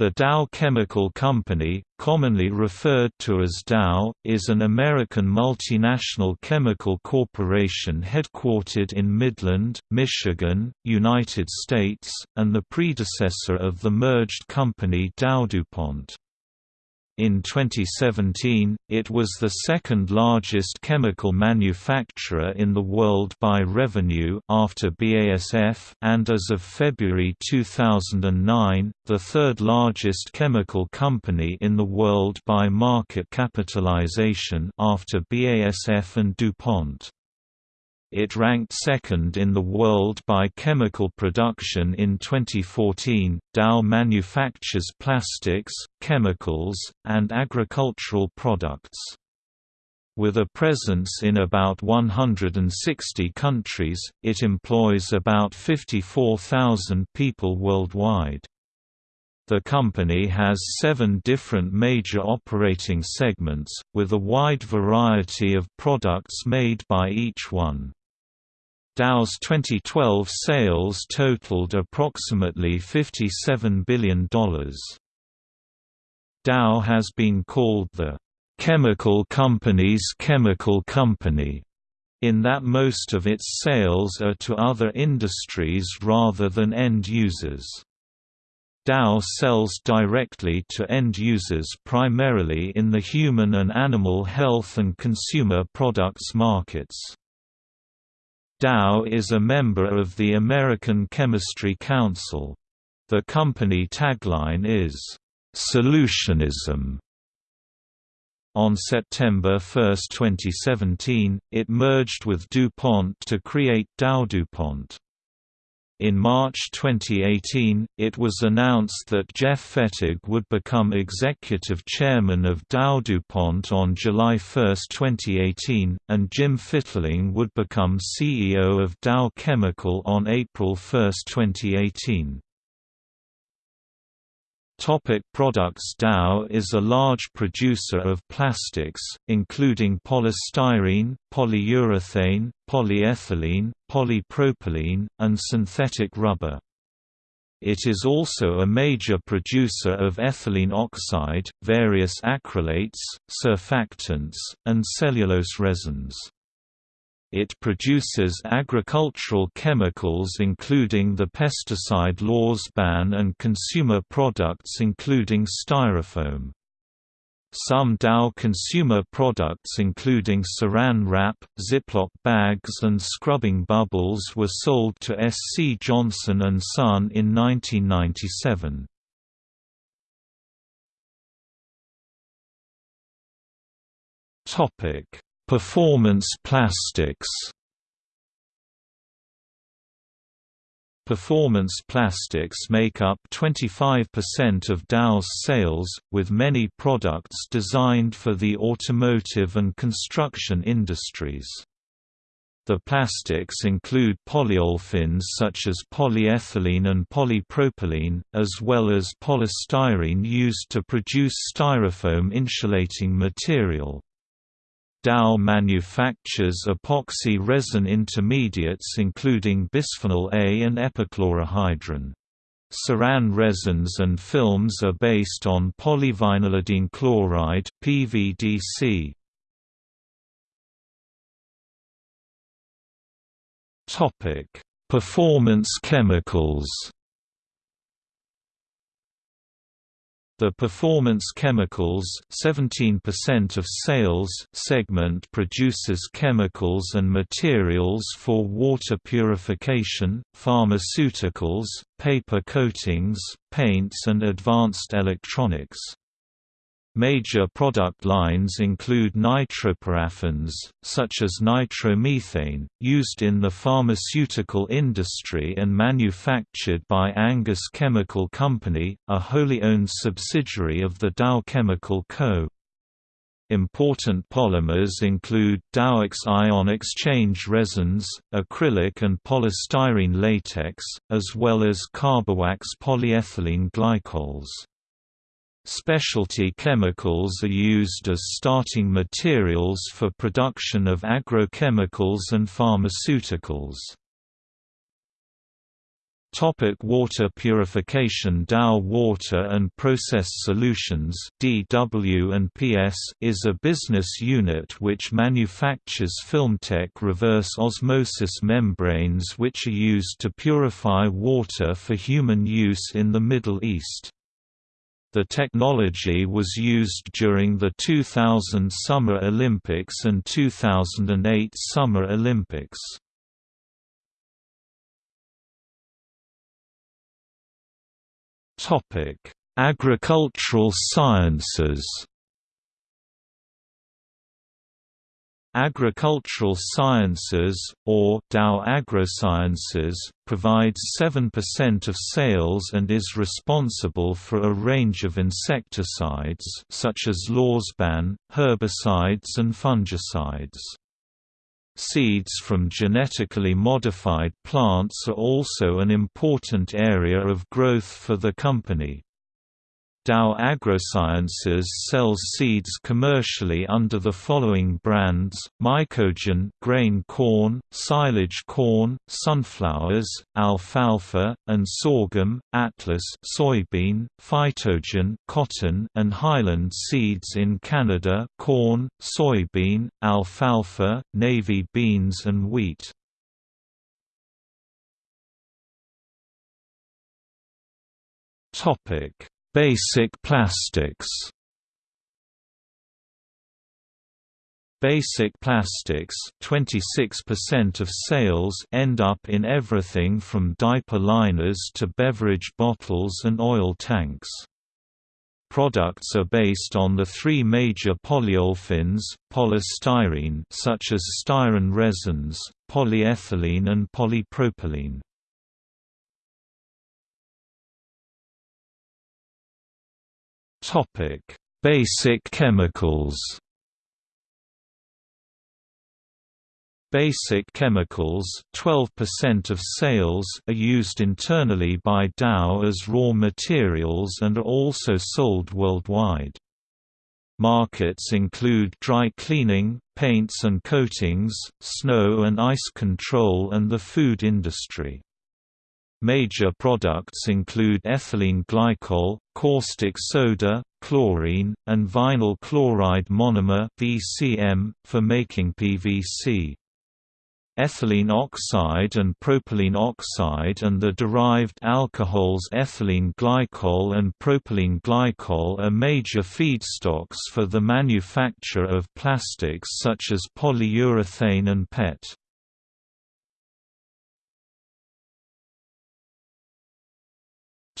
The Dow Chemical Company, commonly referred to as Dow, is an American multinational chemical corporation headquartered in Midland, Michigan, United States, and the predecessor of the merged company DowDuPont. In 2017, it was the second largest chemical manufacturer in the world by revenue after BASF and as of February 2009, the third largest chemical company in the world by market capitalization after BASF and DuPont. It ranked second in the world by chemical production in 2014. Dow manufactures plastics, chemicals, and agricultural products. With a presence in about 160 countries, it employs about 54,000 people worldwide. The company has seven different major operating segments, with a wide variety of products made by each one. Dow's 2012 sales totaled approximately $57 billion. Dow has been called the chemical company's chemical company, in that most of its sales are to other industries rather than end users. Dow sells directly to end users primarily in the human and animal health and consumer products markets. Dow is a member of the American Chemistry Council. The company tagline is, "...solutionism". On September 1, 2017, it merged with DuPont to create DowDuPont. In March 2018, it was announced that Jeff Fettig would become executive chairman of DowDuPont on July 1, 2018, and Jim Fitterling would become CEO of Dow Chemical on April 1, 2018. Topic products Dow is a large producer of plastics, including polystyrene, polyurethane, polyethylene, polypropylene, and synthetic rubber. It is also a major producer of ethylene oxide, various acrylates, surfactants, and cellulose resins. It produces agricultural chemicals including the pesticide Lorsban and consumer products including styrofoam. Some Dow consumer products including Saran wrap, Ziploc bags and scrubbing bubbles were sold to SC Johnson & Son in 1997. Performance plastics Performance plastics make up 25% of Dow's sales, with many products designed for the automotive and construction industries. The plastics include polyolefins such as polyethylene and polypropylene, as well as polystyrene used to produce styrofoam insulating material. Dow manufactures epoxy resin intermediates including bisphenol A and epichlorohydrin. Saran resins and films are based on polyvinylidene chloride (PVDC). Topic: Performance chemicals. The Performance Chemicals 17% of sales segment produces chemicals and materials for water purification, pharmaceuticals, paper coatings, paints and advanced electronics. Major product lines include nitroparaffins, such as nitromethane, used in the pharmaceutical industry and manufactured by Angus Chemical Company, a wholly owned subsidiary of the Dow Chemical Co. Important polymers include Dowex ion exchange resins, acrylic and polystyrene latex, as well as Carbowax polyethylene glycols. Specialty chemicals are used as starting materials for production of agrochemicals and pharmaceuticals. Topic water purification Dow Water and Process Solutions DW&PS is a business unit which manufactures Filmtec reverse osmosis membranes which are used to purify water for human use in the Middle East. The technology was used during the 2000 Summer Olympics and 2008 Summer Olympics. Topic: Agricultural sciences. Agricultural Sciences, or Dow AgroSciences, provides 7% of sales and is responsible for a range of insecticides such as Lorsban, herbicides and fungicides. Seeds from genetically modified plants are also an important area of growth for the company. Dow AgroSciences sells seeds commercially under the following brands: Mycogen grain corn, silage corn, sunflowers, alfalfa, and sorghum, Atlas soybean, Phytogen cotton, and Highland seeds in Canada corn, soybean, alfalfa, navy beans and wheat. Topic Basic plastics Basic plastics 26% of sales end up in everything from diaper liners to beverage bottles and oil tanks. Products are based on the three major polyolefins, polystyrene such as styrene resins, polyethylene and polypropylene. Topic: Basic chemicals. Basic chemicals 12% of sales are used internally by Dow as raw materials and are also sold worldwide. Markets include dry cleaning, paints and coatings, snow and ice control and the food industry. Major products include ethylene glycol, caustic soda, chlorine, and vinyl chloride monomer (VCM) for making PVC. Ethylene oxide and propylene oxide and the derived alcohols ethylene glycol and propylene glycol are major feedstocks for the manufacture of plastics such as polyurethane and PET.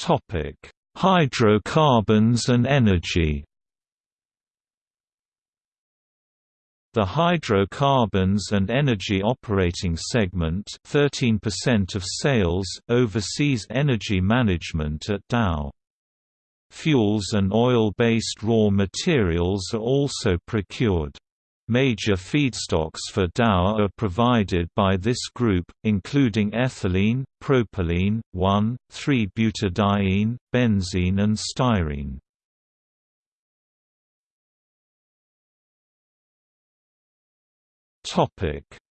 Topic: Hydrocarbons and energy. The hydrocarbons and energy operating segment 13% of sales oversees energy management at Dow. Fuels and oil-based raw materials are also procured. Major feedstocks for Dow are provided by this group, including ethylene, propylene, 1,3-butadiene, benzene and styrene.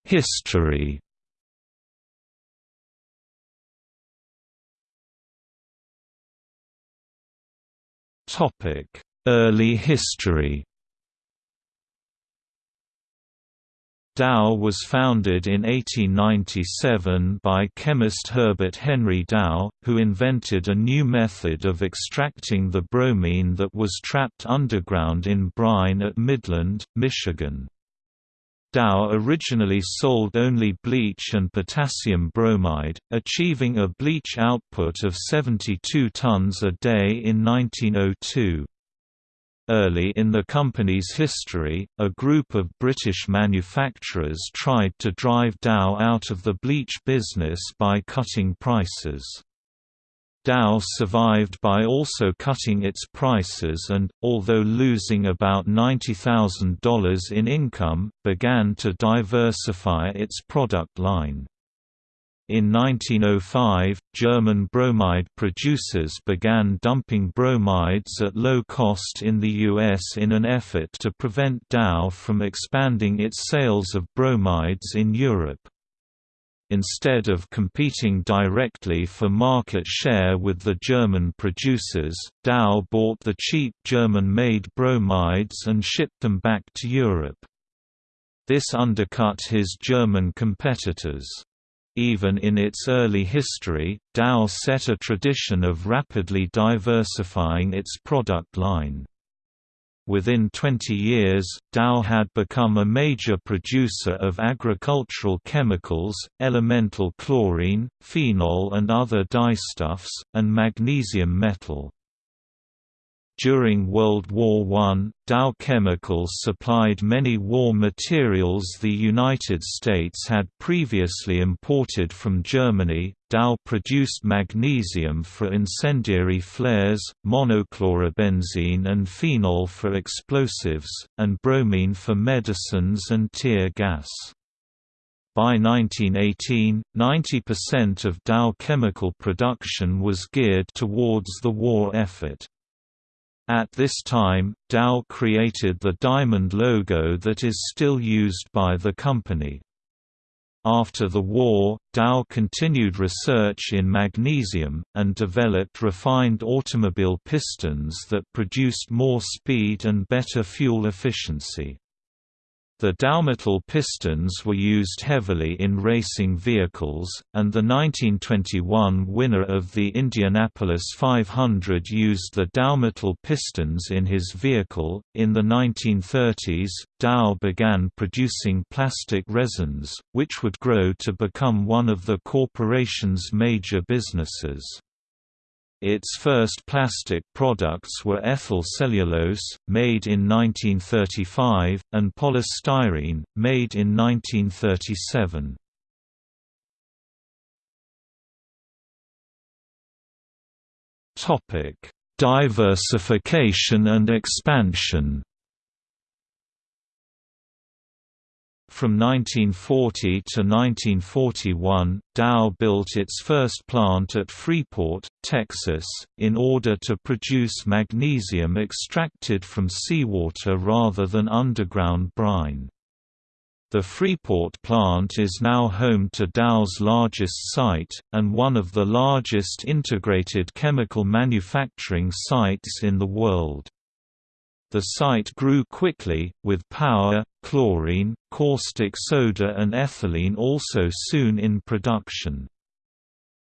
History Early history Dow was founded in 1897 by chemist Herbert Henry Dow, who invented a new method of extracting the bromine that was trapped underground in brine at Midland, Michigan. Dow originally sold only bleach and potassium bromide, achieving a bleach output of 72 tons a day in 1902. Early in the company's history, a group of British manufacturers tried to drive Dow out of the bleach business by cutting prices. Dow survived by also cutting its prices and, although losing about $90,000 in income, began to diversify its product line. In 1905, German bromide producers began dumping bromides at low cost in the U.S. in an effort to prevent Dow from expanding its sales of bromides in Europe. instead of competing directly for market share with the German producers, Dow bought the cheap German-made bromides and shipped them back to Europe. This undercut his German competitors. Even in its early history, Dow set a tradition of rapidly diversifying its product line. Within 20 years, Dow had become a major producer of agricultural chemicals, elemental chlorine, phenol and other dyestuffs, and magnesium metal. During World War I, Dow Chemicals supplied many war materials the United States had previously imported from Germany. Dow produced magnesium for incendiary flares, monochlorobenzene and phenol for explosives, and bromine for medicines and tear gas. By 1918, 90% of Dow chemical production was geared towards the war effort. At this time, Dow created the diamond logo that is still used by the company. After the war, Dow continued research in magnesium, and developed refined automobile pistons that produced more speed and better fuel efficiency. The Dowmetal pistons were used heavily in racing vehicles, and the 1921 winner of the Indianapolis 500 used the Dowmetal pistons in his vehicle. In the 1930s, Dow began producing plastic resins, which would grow to become one of the corporation's major businesses. Its first plastic products were ethyl cellulose, made in 1935, and polystyrene, made in 1937. Diversification and expansion From 1940 to 1941, Dow built its first plant at Freeport, Texas, in order to produce magnesium extracted from seawater rather than underground brine. The Freeport plant is now home to Dow's largest site, and one of the largest integrated chemical manufacturing sites in the world. The site grew quickly, with power, chlorine, caustic soda and ethylene also soon in production.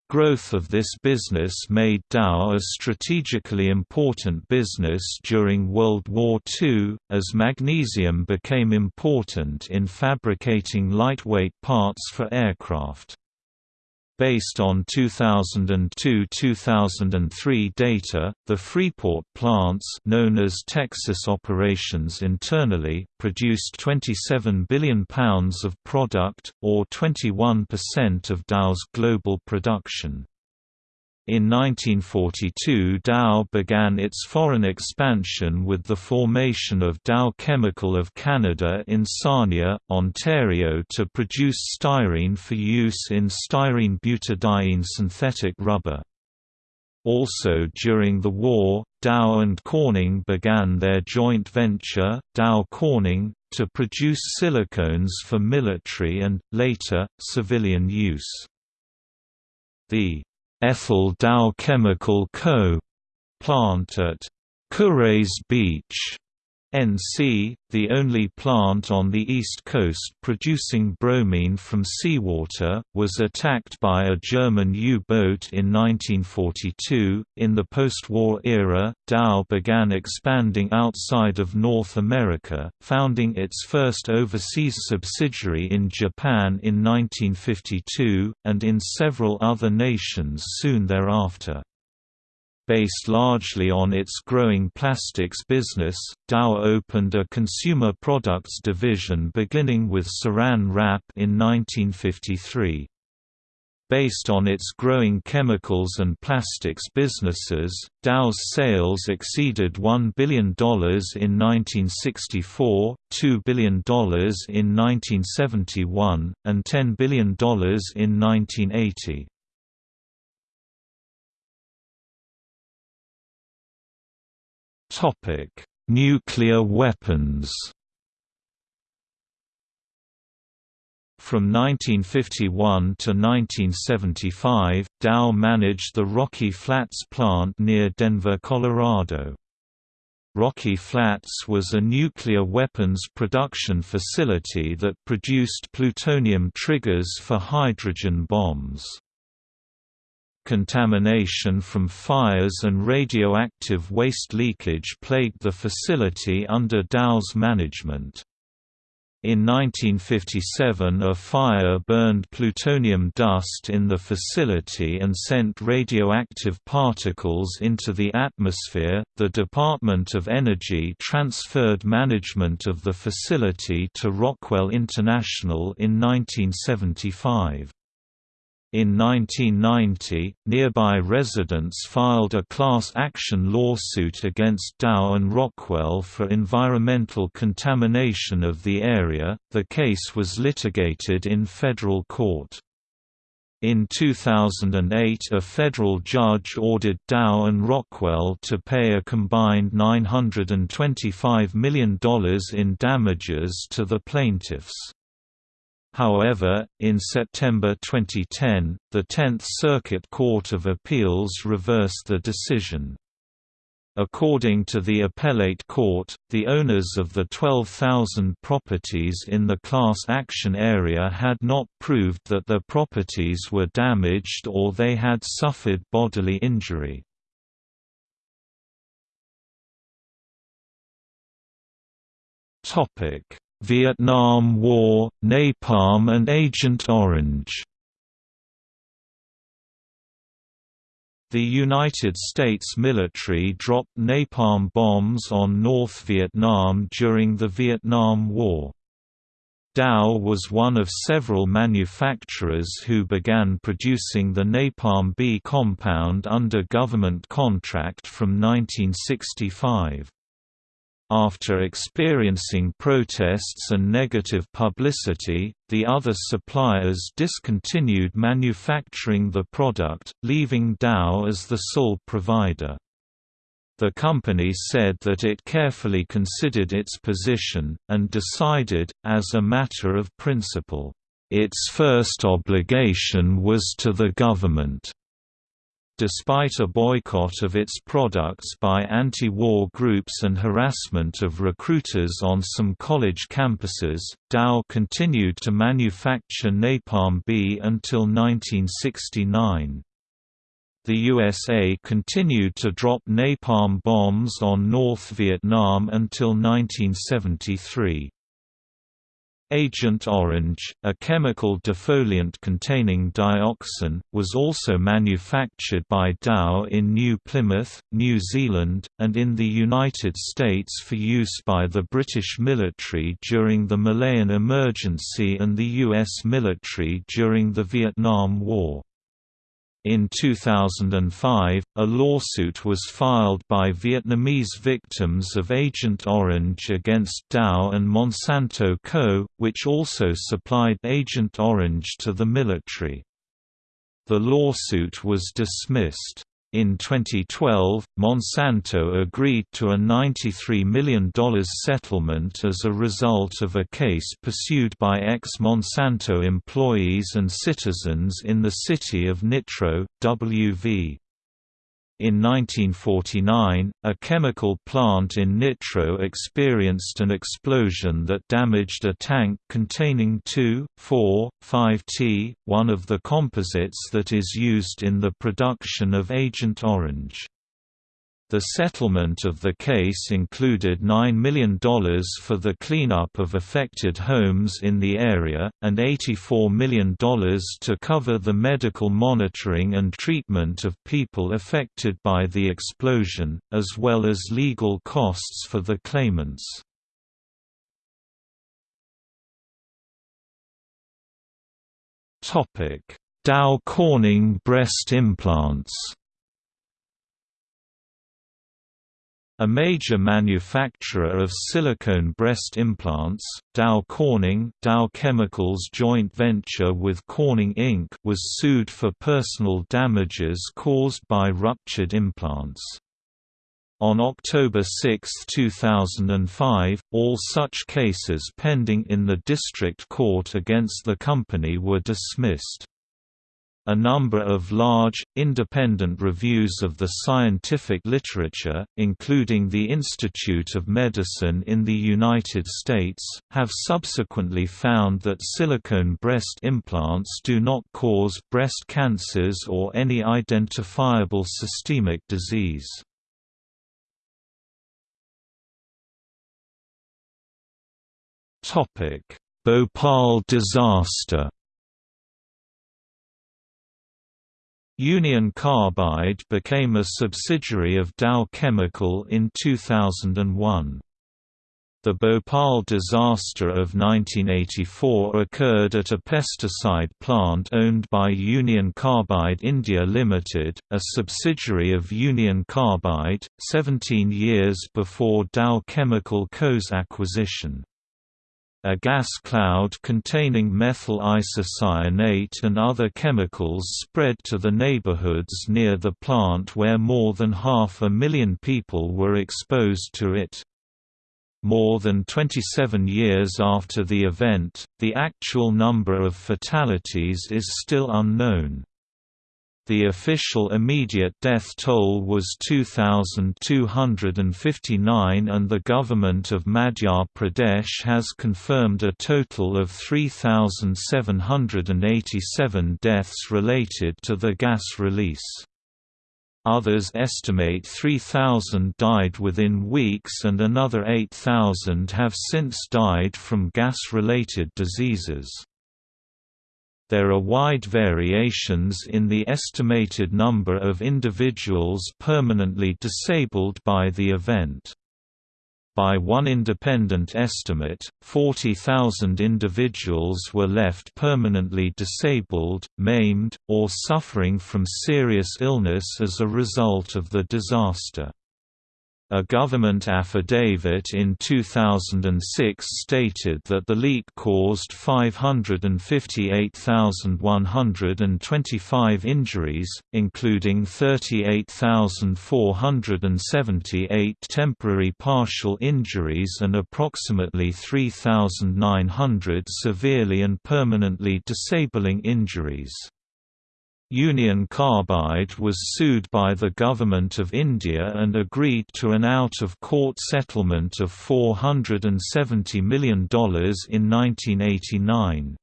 Growth of this business made Dow a strategically important business during World War II, as magnesium became important in fabricating lightweight parts for aircraft. Based on 2002–2003 data, the Freeport plants known as Texas operations internally produced £27 billion of product, or 21% of Dow's global production. In 1942 Dow began its foreign expansion with the formation of Dow Chemical of Canada in Sarnia, Ontario to produce styrene for use in styrene butadiene synthetic rubber. Also during the war, Dow and Corning began their joint venture, Dow Corning, to produce silicones for military and, later, civilian use. The Ethyl Dow Chemical Co. plant at Kure Beach NC, the only plant on the East Coast producing bromine from seawater, was attacked by a German U-boat in 1942. In the post-war era, Dow began expanding outside of North America, founding its first overseas subsidiary in Japan in 1952, and in several other nations soon thereafter. Based largely on its growing plastics business, Dow opened a consumer products division beginning with Saran Wrap in 1953. Based on its growing chemicals and plastics businesses, Dow's sales exceeded $1 billion in 1964, $2 billion in 1971, and $10 billion in 1980. Topic: Nuclear weapons. From 1951 to 1975, Dow managed the Rocky Flats plant near Denver, Colorado. Rocky Flats was a nuclear weapons production facility that produced plutonium triggers for hydrogen bombs. Contamination from fires and radioactive waste leakage plagued the facility under Dow's management. In 1957 a fire burned plutonium dust in the facility and sent radioactive particles into the atmosphere. The Department of Energy transferred management of the facility to Rockwell International in 1975. In 1990, nearby residents filed a class action lawsuit against Dow and Rockwell for environmental contamination of the area. The case was litigated in federal court. In 2008 a federal judge ordered Dow and Rockwell to pay a combined $925 million in damages to the plaintiffs. However, in September 2010, the Tenth Circuit Court of Appeals reversed the decision. According to the appellate court, the owners of the 12,000 properties in the class action area had not proved that their properties were damaged or they had suffered bodily injury. Vietnam War, Napalm and Agent Orange The United States military dropped napalm bombs on North Vietnam during the Vietnam War. Dow was one of several manufacturers who began producing the Napalm B compound under government contract from 1965. After experiencing protests and negative publicity, the other suppliers discontinued manufacturing the product, leaving Dow as the sole provider. The company said that it carefully considered its position, and decided, as a matter of principle, its first obligation was to the government. Despite a boycott of its products by anti-war groups and harassment of recruiters on some college campuses, Dow continued to manufacture Napalm B until 1969. The USA continued to drop napalm bombs on North Vietnam until 1973. Agent Orange, a chemical defoliant containing dioxin, was also manufactured by Dow in New Plymouth, New Zealand, and in the United States for use by the British military during the Malayan Emergency and the U.S. military during the Vietnam War. In 2005, a lawsuit was filed by Vietnamese victims of Agent Orange against Dow and Monsanto Co., which also supplied Agent Orange to the military. The lawsuit was dismissed. In 2012, Monsanto agreed to a $93 million settlement as a result of a case pursued by ex-Monsanto employees and citizens in the city of Nitro, W.V. In 1949, a chemical plant in Nitro experienced an explosion that damaged a tank containing 2,4,5-T, one of the composites that is used in the production of Agent Orange. The settlement of the case included $9 million for the cleanup of affected homes in the area, and $84 million to cover the medical monitoring and treatment of people affected by the explosion, as well as legal costs for the claimants. Dow Corning breast implants A major manufacturer of silicone breast implants, Dow Corning Dow Chemicals joint venture with Corning Inc. was sued for personal damages caused by ruptured implants. On October 6, 2005, all such cases pending in the district court against the company were dismissed. A number of large, independent reviews of the scientific literature, including the Institute of Medicine in the United States, have subsequently found that silicone breast implants do not cause breast cancers or any identifiable systemic disease. Bhopal disaster Union Carbide became a subsidiary of Dow Chemical in 2001. The Bhopal disaster of 1984 occurred at a pesticide plant owned by Union Carbide India Limited, a subsidiary of Union Carbide, 17 years before Dow Chemical Co.'s acquisition. A gas cloud containing methyl isocyanate and other chemicals spread to the neighborhoods near the plant where more than half a million people were exposed to it. More than 27 years after the event, the actual number of fatalities is still unknown. The official immediate death toll was 2,259 and the government of Madhya Pradesh has confirmed a total of 3,787 deaths related to the gas release. Others estimate 3,000 died within weeks and another 8,000 have since died from gas-related diseases. There are wide variations in the estimated number of individuals permanently disabled by the event. By one independent estimate, 40,000 individuals were left permanently disabled, maimed, or suffering from serious illness as a result of the disaster. A government affidavit in 2006 stated that the leak caused 558,125 injuries, including 38,478 temporary partial injuries and approximately 3,900 severely and permanently disabling injuries. Union Carbide was sued by the Government of India and agreed to an out-of-court settlement of $470 million in 1989.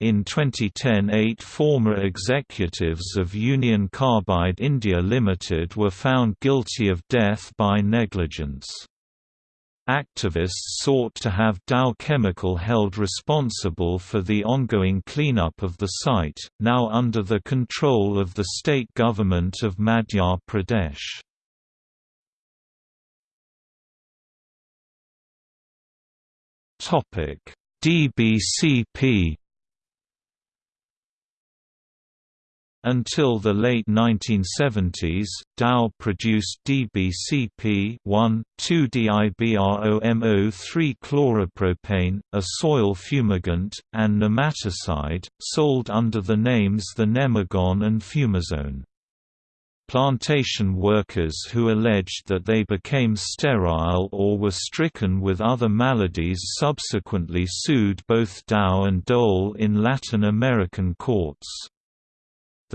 In 2010 eight former executives of Union Carbide India Limited were found guilty of death by negligence. Activists sought to have Dow Chemical held responsible for the ongoing cleanup of the site, now under the control of the state government of Madhya Pradesh. DBCP Until the late 1970s, Dow produced DBCP 1,2-DIBROMO3-chloropropane, a soil fumigant, and nematicide, sold under the names the Nemagon and Fumazone. Plantation workers who alleged that they became sterile or were stricken with other maladies subsequently sued both Dow and Dole in Latin American courts.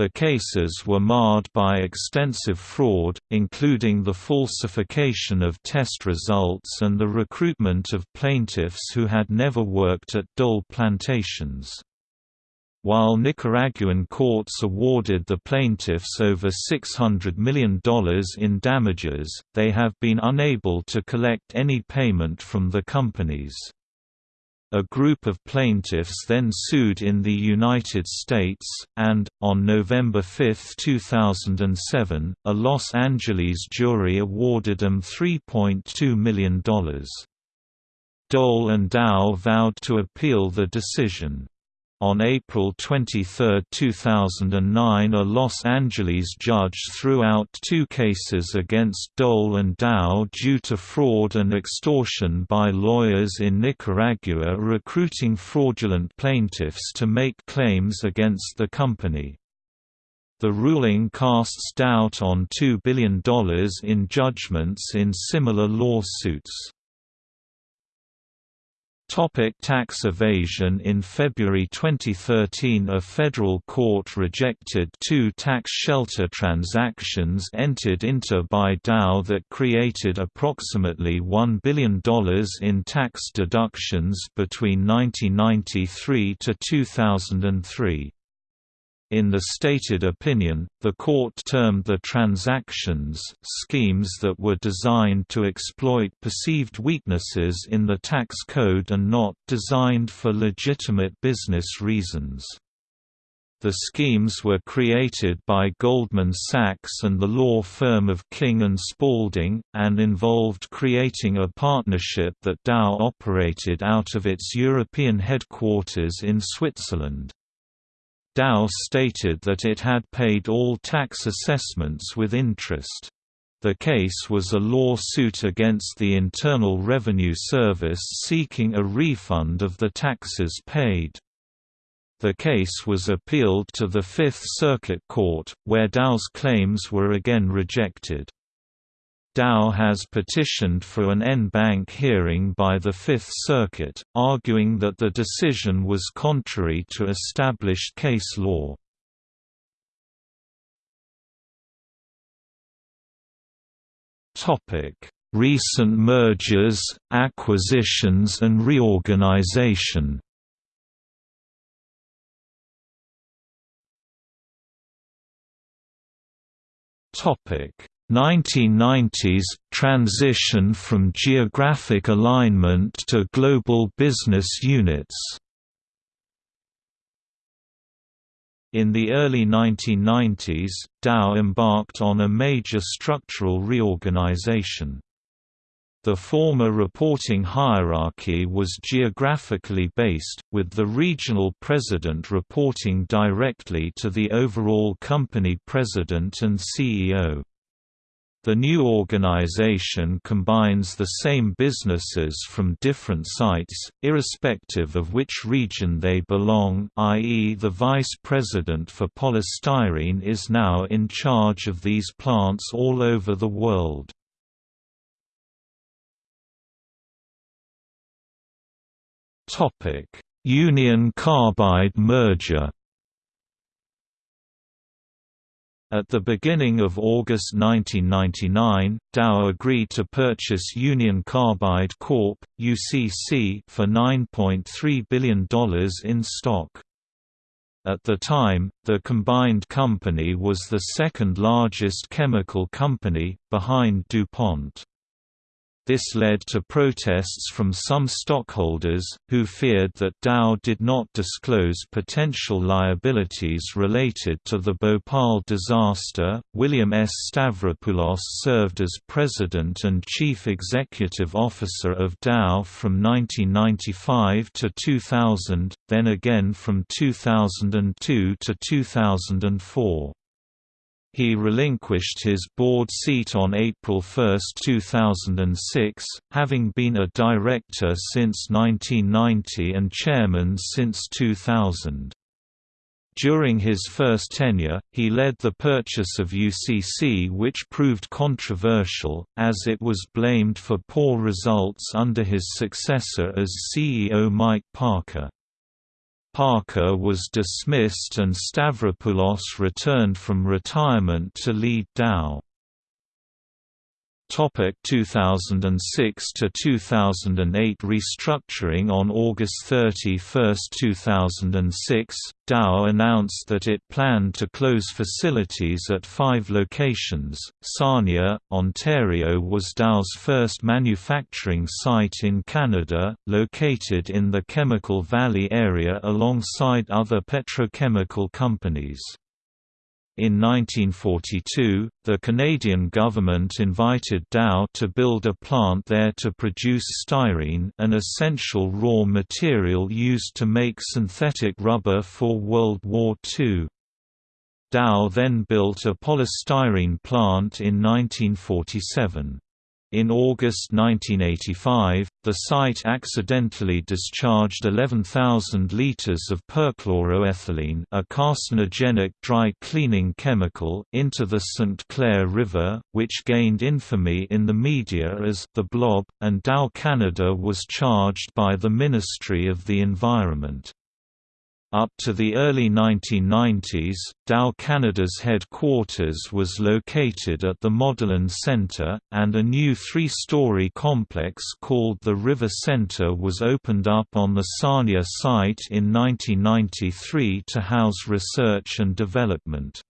The cases were marred by extensive fraud, including the falsification of test results and the recruitment of plaintiffs who had never worked at Dole plantations. While Nicaraguan courts awarded the plaintiffs over $600 million in damages, they have been unable to collect any payment from the companies. A group of plaintiffs then sued in the United States, and, on November 5, 2007, a Los Angeles jury awarded them $3.2 million. Dole and Dow vowed to appeal the decision. On April 23, 2009 a Los Angeles judge threw out two cases against Dole and Dow due to fraud and extortion by lawyers in Nicaragua recruiting fraudulent plaintiffs to make claims against the company. The ruling casts doubt on $2 billion in judgments in similar lawsuits. Topic tax evasion In February 2013 a federal court rejected two tax shelter transactions entered into by Dow that created approximately $1 billion in tax deductions between 1993 to 2003. In the stated opinion, the court termed the transactions schemes that were designed to exploit perceived weaknesses in the tax code and not designed for legitimate business reasons. The schemes were created by Goldman Sachs and the law firm of King & Spalding, and involved creating a partnership that Dow operated out of its European headquarters in Switzerland. Dow stated that it had paid all tax assessments with interest. The case was a lawsuit against the Internal Revenue Service seeking a refund of the taxes paid. The case was appealed to the Fifth Circuit Court, where Dow's claims were again rejected. Dow has petitioned for an en banc hearing by the Fifth Circuit, arguing that the decision was contrary to established case law. Recent mergers, acquisitions and reorganization Topic 1990s – Transition from geographic alignment to global business units In the early 1990s, Dow embarked on a major structural reorganization. The former reporting hierarchy was geographically based, with the regional president reporting directly to the overall company president and CEO. The new organization combines the same businesses from different sites, irrespective of which region they belong i.e. the vice president for polystyrene is now in charge of these plants all over the world. Union Carbide merger At the beginning of August 1999, Dow agreed to purchase Union Carbide Corp. (UCC) for $9.3 billion in stock. At the time, the combined company was the second largest chemical company, behind DuPont. This led to protests from some stockholders, who feared that Dow did not disclose potential liabilities related to the Bhopal disaster. William S. Stavropoulos served as president and chief executive officer of Dow from 1995 to 2000, then again from 2002 to 2004. He relinquished his board seat on April 1, 2006, having been a director since 1990 and chairman since 2000. During his first tenure, he led the purchase of UCC which proved controversial, as it was blamed for poor results under his successor as CEO Mike Parker. Parker was dismissed and Stavropoulos returned from retirement to lead Dow. Topic 2006 to 2008 restructuring On August 31, 2006, Dow announced that it planned to close facilities at five locations. Sarnia, Ontario was Dow's first manufacturing site in Canada, located in the Chemical Valley area alongside other petrochemical companies. In 1942, the Canadian government invited Dow to build a plant there to produce styrene an essential raw material used to make synthetic rubber for World War II. Dow then built a polystyrene plant in 1947. In August 1985, the site accidentally discharged 11,000 liters of perchloroethylene a carcinogenic dry cleaning chemical into the St. Clair River, which gained infamy in the media as the Blob, and Dow Canada was charged by the Ministry of the Environment. Up to the early 1990s, Dow Canada's headquarters was located at the Modeland Centre, and a new three-story complex called the River Centre was opened up on the Sarnia site in 1993 to house research and development.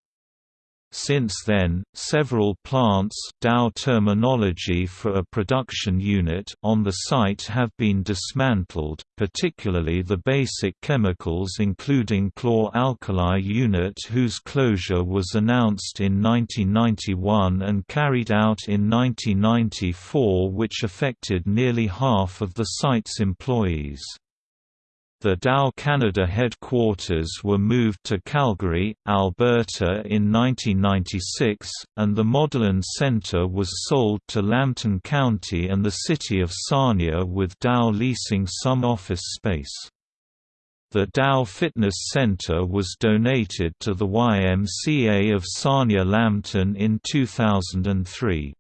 Since then, several plants Dow terminology for a production unit on the site have been dismantled, particularly the basic chemicals including chlor-alkali unit whose closure was announced in 1991 and carried out in 1994 which affected nearly half of the site's employees. The Dow Canada headquarters were moved to Calgary, Alberta in 1996, and the Modeland Centre was sold to Lambton County and the city of Sarnia with Dow leasing some office space. The Dow Fitness Center was donated to the YMCA of Sarnia Lambton in 2003.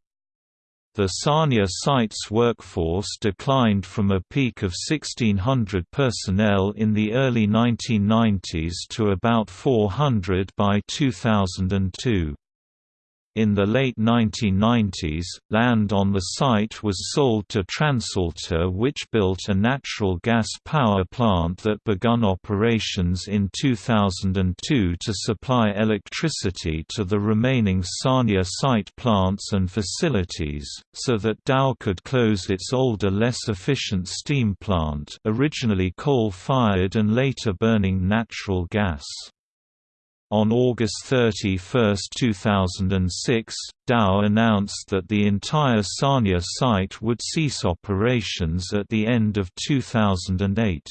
The Sarnia site's workforce declined from a peak of 1,600 personnel in the early 1990s to about 400 by 2002. In the late 1990s, land on the site was sold to TransAlta which built a natural gas power plant that begun operations in 2002 to supply electricity to the remaining Sarnia site plants and facilities, so that Dow could close its older less efficient steam plant originally coal-fired and later burning natural gas. On August 31, 2006, Dow announced that the entire Sarnia site would cease operations at the end of 2008.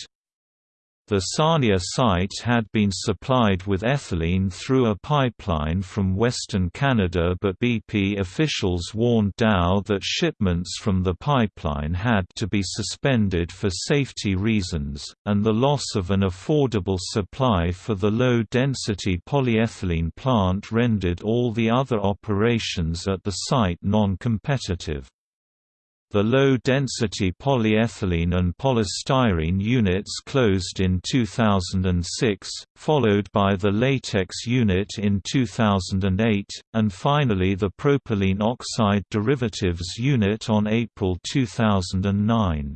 The Sarnia site had been supplied with ethylene through a pipeline from Western Canada but BP officials warned Dow that shipments from the pipeline had to be suspended for safety reasons, and the loss of an affordable supply for the low-density polyethylene plant rendered all the other operations at the site non-competitive. The low-density polyethylene and polystyrene units closed in 2006, followed by the latex unit in 2008, and finally the propylene oxide derivatives unit on April 2009.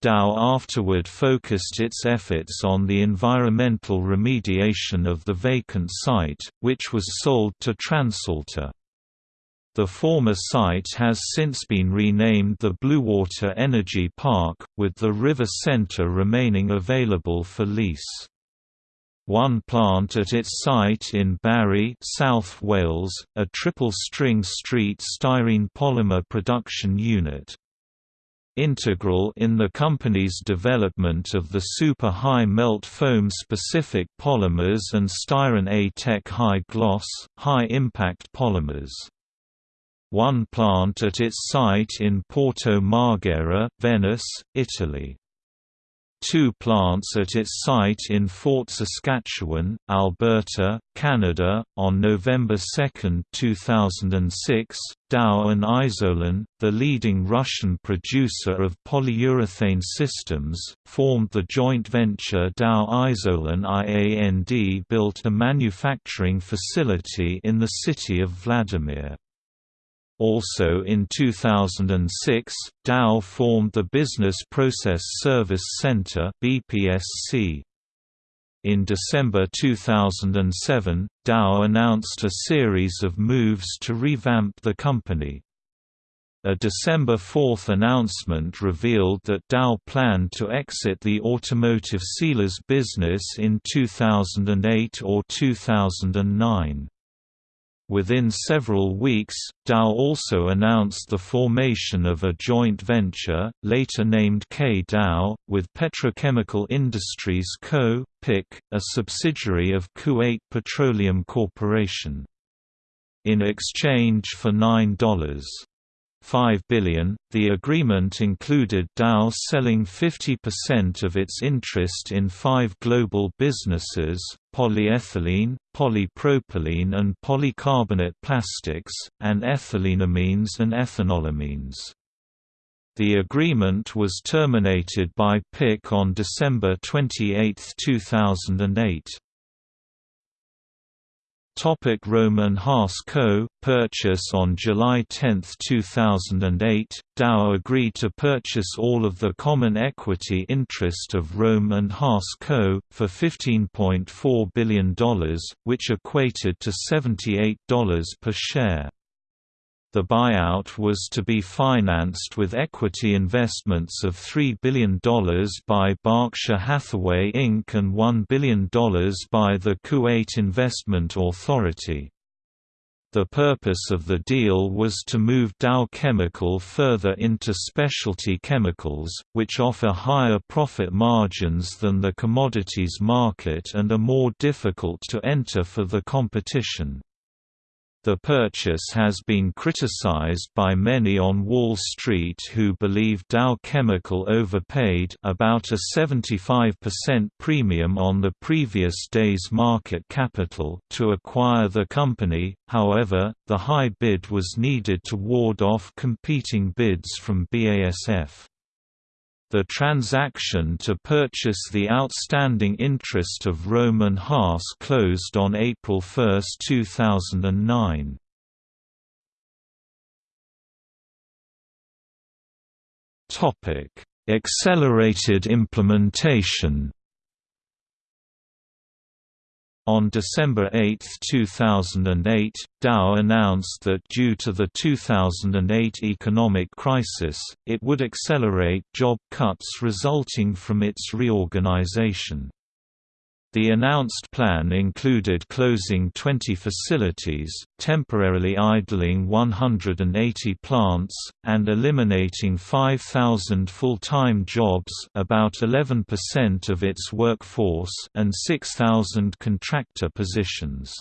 Dow afterward focused its efforts on the environmental remediation of the vacant site, which was sold to TransAlta. The former site has since been renamed the Bluewater Energy Park, with the River Centre remaining available for lease. One plant at its site in Barry, South Wales, a triple-string street styrene polymer production unit. Integral in the company's development of the super high melt foam specific polymers and Styron A-Tech high gloss, high impact polymers one plant at its site in Porto Marghera, Venice, Italy. Two plants at its site in Fort Saskatchewan, Alberta, Canada. On November 2, 2006, Dow and Izolan, the leading Russian producer of polyurethane systems, formed the joint venture Dow Izolan IAND built a manufacturing facility in the city of Vladimir. Also in 2006, Dow formed the Business Process Service Center BPSC. In December 2007, Dow announced a series of moves to revamp the company. A December 4 announcement revealed that Dow planned to exit the automotive sealers business in 2008 or 2009. Within several weeks, Dow also announced the formation of a joint venture, later named K-Dow, with Petrochemical Industries Co., PIC, a subsidiary of Kuwait Petroleum Corporation. In exchange for $9. 5 billion. The agreement included Dow selling 50% of its interest in five global businesses, polyethylene, polypropylene and polycarbonate plastics, and ethylenamines and ethanolamines. The agreement was terminated by PIC on December 28, 2008. Topic Rohm and Haas Co. Purchase On July 10, 2008, Dow agreed to purchase all of the common equity interest of Rohm and Haas Co. for $15.4 billion, which equated to $78 per share. The buyout was to be financed with equity investments of $3 billion by Berkshire Hathaway Inc. and $1 billion by the Kuwait Investment Authority. The purpose of the deal was to move Dow Chemical further into specialty chemicals, which offer higher profit margins than the commodities market and are more difficult to enter for the competition. The purchase has been criticized by many on Wall Street who believe Dow Chemical overpaid about a 75% premium on the previous day's market capital to acquire the company, however, the high bid was needed to ward off competing bids from BASF. The transaction to purchase the outstanding interest of Rohm and Haas closed on April 1, 2009. Accelerated implementation on December 8, 2008, Dow announced that due to the 2008 economic crisis, it would accelerate job cuts resulting from its reorganization. The announced plan included closing 20 facilities, temporarily idling 180 plants, and eliminating 5,000 full-time jobs about 11% of its workforce and 6,000 contractor positions.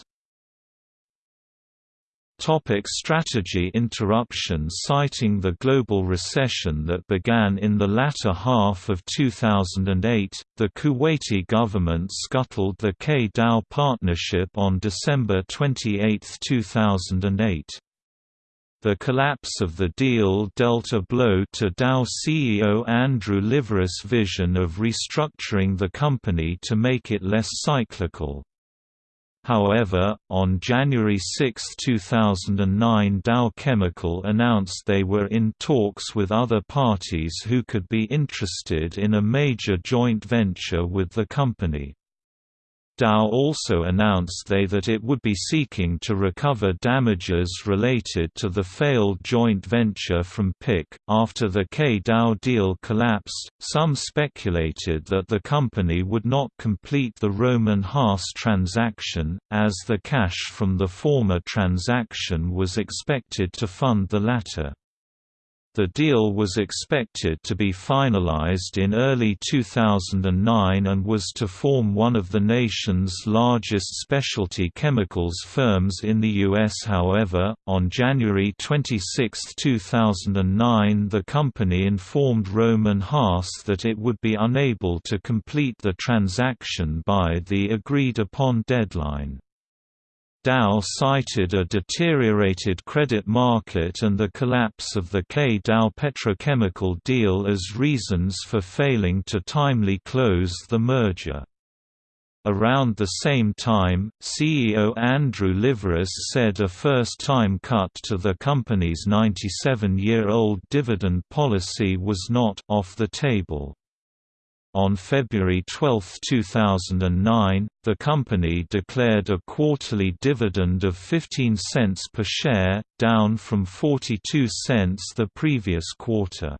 Topic strategy interruption Citing the global recession that began in the latter half of 2008, the Kuwaiti government scuttled the K-Dow partnership on December 28, 2008. The collapse of the deal dealt a blow to Dow CEO Andrew Liveris' vision of restructuring the company to make it less cyclical. However, on January 6, 2009 Dow Chemical announced they were in talks with other parties who could be interested in a major joint venture with the company. Dow also announced they that it would be seeking to recover damages related to the failed joint venture from PIC. After the K Dow deal collapsed, some speculated that the company would not complete the Rohm and Haas transaction, as the cash from the former transaction was expected to fund the latter. The deal was expected to be finalized in early 2009 and was to form one of the nation's largest specialty chemicals firms in the U.S. However, on January 26, 2009 the company informed Rohm and Haas that it would be unable to complete the transaction by the agreed-upon deadline. Dow cited a deteriorated credit market and the collapse of the K-Dow petrochemical deal as reasons for failing to timely close the merger. Around the same time, CEO Andrew Liveris said a first-time cut to the company's 97-year-old dividend policy was not off the table. On February 12, 2009, the company declared a quarterly dividend of 15 cents per share, down from 42 cents the previous quarter.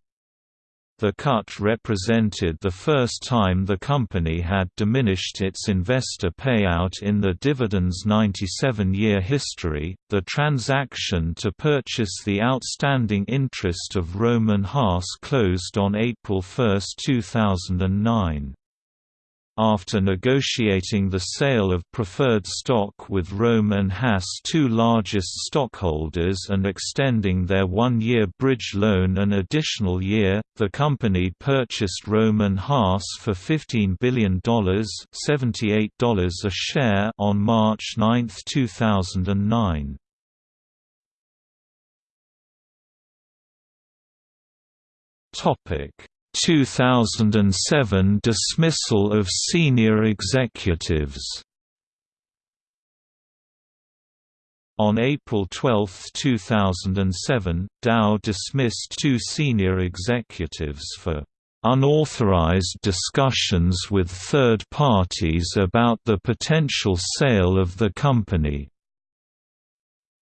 The cut represented the first time the company had diminished its investor payout in the dividend's 97 year history. The transaction to purchase the outstanding interest of Rohm and Haas closed on April 1, 2009. After negotiating the sale of preferred stock with Röhm and Haas two largest stockholders and extending their one-year bridge loan an additional year, the company purchased Röhm and Haas for $15 billion $78 a share on March 9, 2009. Topic 2007 dismissal of senior executives On April 12, 2007, Dow dismissed two senior executives for unauthorized discussions with third parties about the potential sale of the company.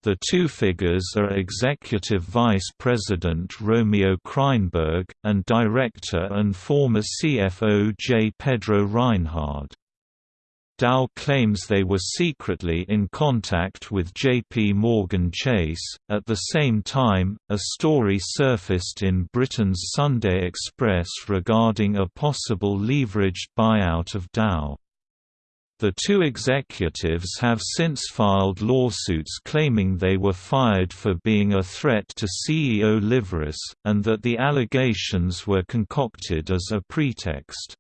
The two figures are Executive Vice President Romeo Kreinberg, and Director and former CFO J. Pedro Reinhard. Dow claims they were secretly in contact with J.P. Morgan Chase. At the same time, a story surfaced in Britain's Sunday Express regarding a possible leveraged buyout of Dow. The two executives have since filed lawsuits claiming they were fired for being a threat to CEO Liveris, and that the allegations were concocted as a pretext.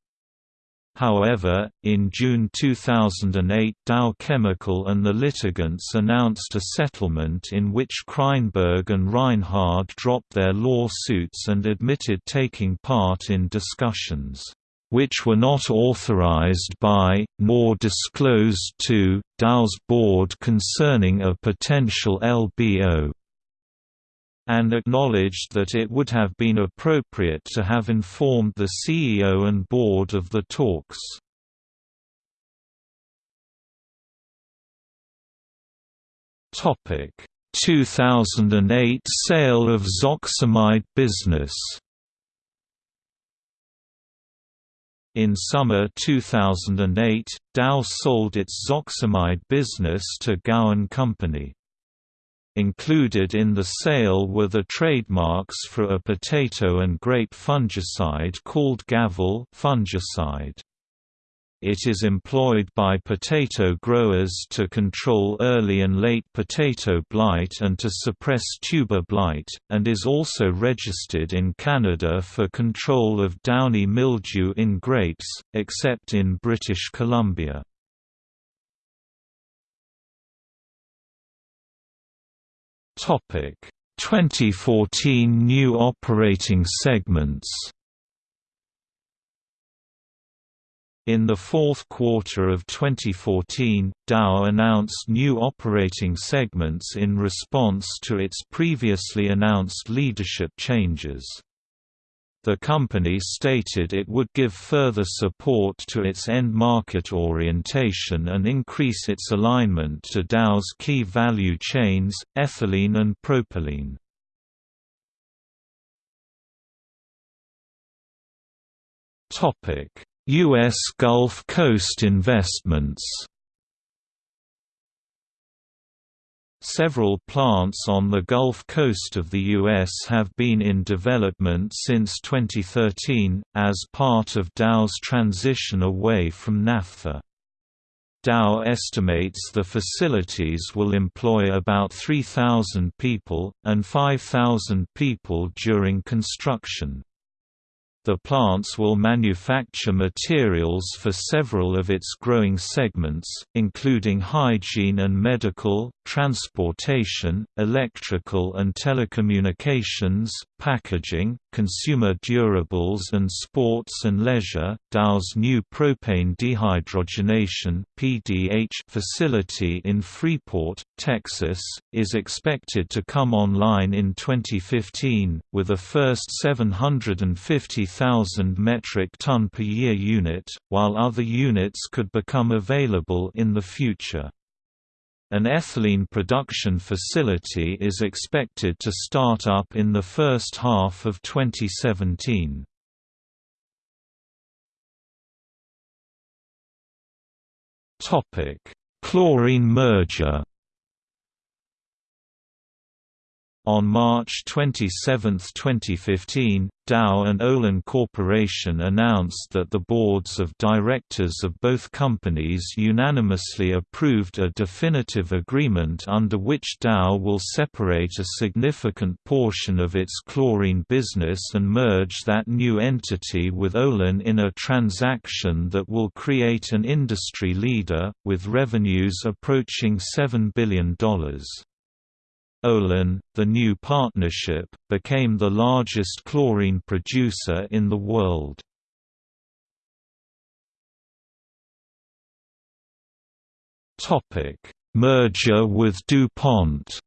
However, in June 2008 Dow Chemical and the litigants announced a settlement in which Kreinberg and Reinhard dropped their lawsuits and admitted taking part in discussions which were not authorized by, nor disclosed to, Dow's board concerning a potential LBO and acknowledged that it would have been appropriate to have informed the CEO and board of the talks. Topic: 2008 sale of Zoxamide business. In summer 2008, Dow sold its Zoxamide business to Gowan Company. Included in the sale were the trademarks for a potato and grape fungicide called Gavel fungicide. It is employed by potato growers to control early and late potato blight and to suppress tuber blight, and is also registered in Canada for control of downy mildew in grapes, except in British Columbia. Topic: 2014 new operating segments. In the fourth quarter of 2014, Dow announced new operating segments in response to its previously announced leadership changes. The company stated it would give further support to its end market orientation and increase its alignment to Dow's key value chains, ethylene and propylene. Topic U.S. Gulf Coast investments Several plants on the Gulf Coast of the U.S. have been in development since 2013, as part of Dow's transition away from naphtha. Dow estimates the facilities will employ about 3,000 people, and 5,000 people during construction. The plants will manufacture materials for several of its growing segments, including hygiene and medical, transportation, electrical and telecommunications, packaging, consumer durables and sports and leisure. Dow's new propane dehydrogenation (PDH) facility in Freeport, Texas, is expected to come online in 2015 with a first 750,000 metric ton per year unit, while other units could become available in the future. An ethylene production facility is expected to start up in the first half of 2017. Topic: Chlorine merger. On March 27, 2015, Dow and Olin Corporation announced that the boards of directors of both companies unanimously approved a definitive agreement under which Dow will separate a significant portion of its chlorine business and merge that new entity with Olin in a transaction that will create an industry leader, with revenues approaching $7 billion. Olin, the new partnership, became the largest chlorine producer in the world. Merger with DuPont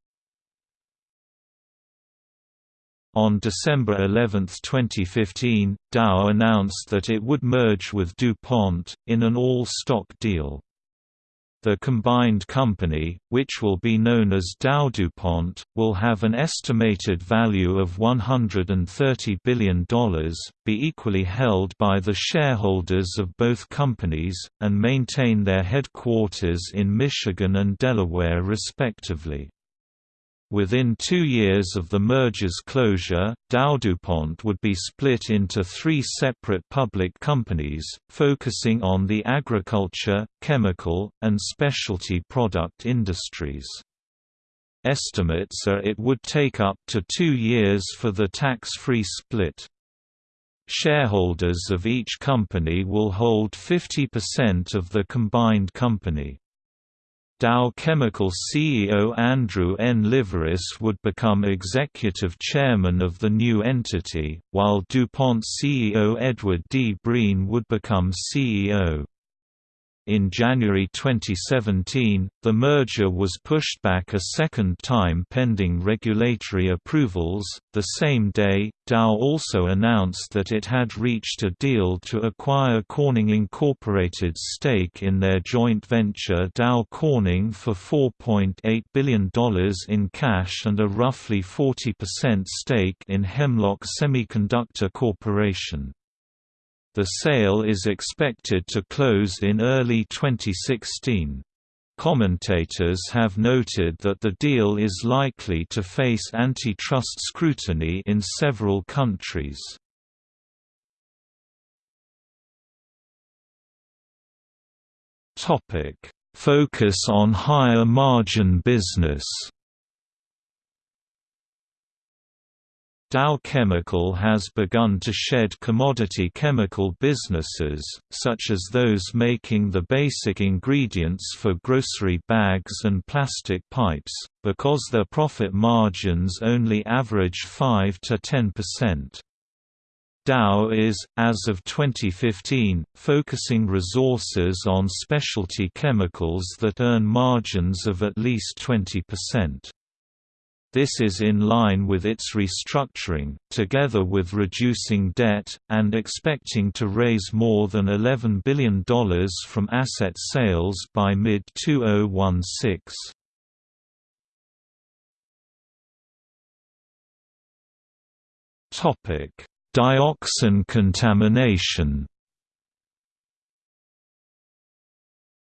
On December 11, 2015, Dow announced that it would merge with DuPont, in an all-stock deal. The combined company, which will be known as DowDuPont, will have an estimated value of $130 billion, be equally held by the shareholders of both companies, and maintain their headquarters in Michigan and Delaware respectively. Within two years of the merger's closure, DowDuPont would be split into three separate public companies, focusing on the agriculture, chemical, and specialty product industries. Estimates are it would take up to two years for the tax-free split. Shareholders of each company will hold 50% of the combined company. Dow Chemical CEO Andrew N. Liveris would become executive chairman of the new entity, while DuPont CEO Edward D. Breen would become CEO. In January 2017, the merger was pushed back a second time pending regulatory approvals. The same day, Dow also announced that it had reached a deal to acquire Corning Incorporated's stake in their joint venture Dow Corning for $4.8 billion in cash and a roughly 40% stake in Hemlock Semiconductor Corporation. The sale is expected to close in early 2016. Commentators have noted that the deal is likely to face antitrust scrutiny in several countries. Focus on higher margin business Dow Chemical has begun to shed commodity chemical businesses, such as those making the basic ingredients for grocery bags and plastic pipes, because their profit margins only average 5 to 10%. Dow is, as of 2015, focusing resources on specialty chemicals that earn margins of at least 20%. This is in line with its restructuring, together with reducing debt, and expecting to raise more than $11 billion from asset sales by mid-2016. Dioxin contamination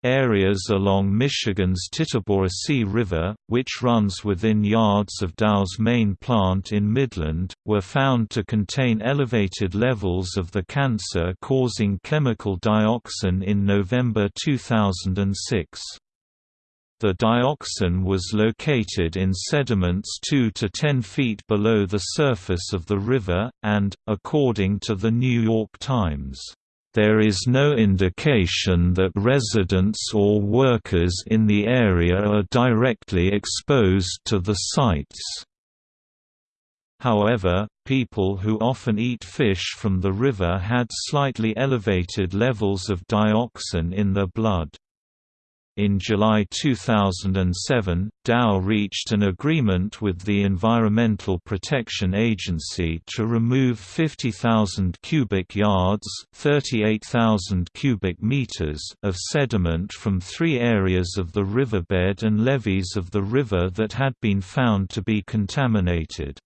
Areas along Michigan's Tittabawassee River, which runs within yards of Dow's main plant in Midland, were found to contain elevated levels of the cancer-causing chemical dioxin in November 2006. The dioxin was located in sediments 2 to 10 feet below the surface of the river, and, according to the New York Times, there is no indication that residents or workers in the area are directly exposed to the sites. However, people who often eat fish from the river had slightly elevated levels of dioxin in their blood. In July 2007, Dow reached an agreement with the Environmental Protection Agency to remove 50,000 cubic yards (38,000 cubic meters) of sediment from three areas of the riverbed and levees of the river that had been found to be contaminated.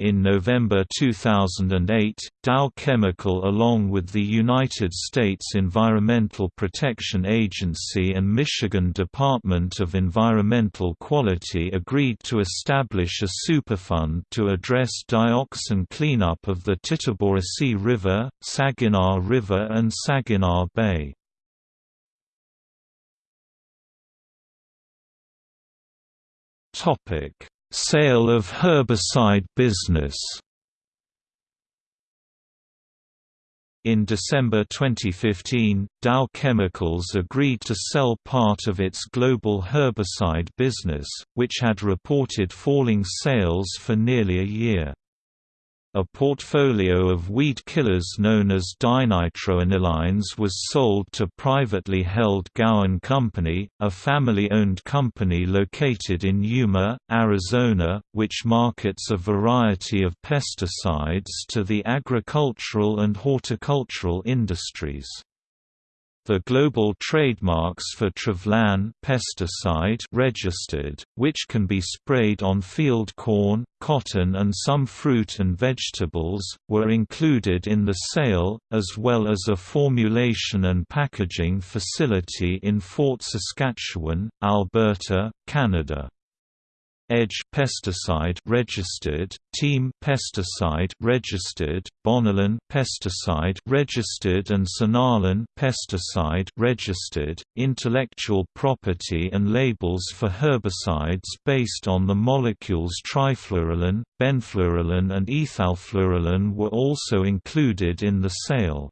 In November 2008, Dow Chemical along with the United States Environmental Protection Agency and Michigan Department of Environmental Quality agreed to establish a superfund to address dioxin cleanup of the Tittabawassee River, Saginaw River and Saginaw Bay. Sale of herbicide business In December 2015, Dow Chemicals agreed to sell part of its global herbicide business, which had reported falling sales for nearly a year. A portfolio of weed killers known as dinitroanilines was sold to privately held Gowan Company, a family-owned company located in Yuma, Arizona, which markets a variety of pesticides to the agricultural and horticultural industries. The global trademarks for Treflan pesticide registered, which can be sprayed on field corn, cotton and some fruit and vegetables, were included in the sale, as well as a formulation and packaging facility in Fort Saskatchewan, Alberta, Canada. Edge pesticide registered, Team pesticide registered, Bonalan pesticide registered and Sonalan pesticide registered. Intellectual property and labels for herbicides based on the molecules trifluralin, benfluralin and ethalfluralin were also included in the sale.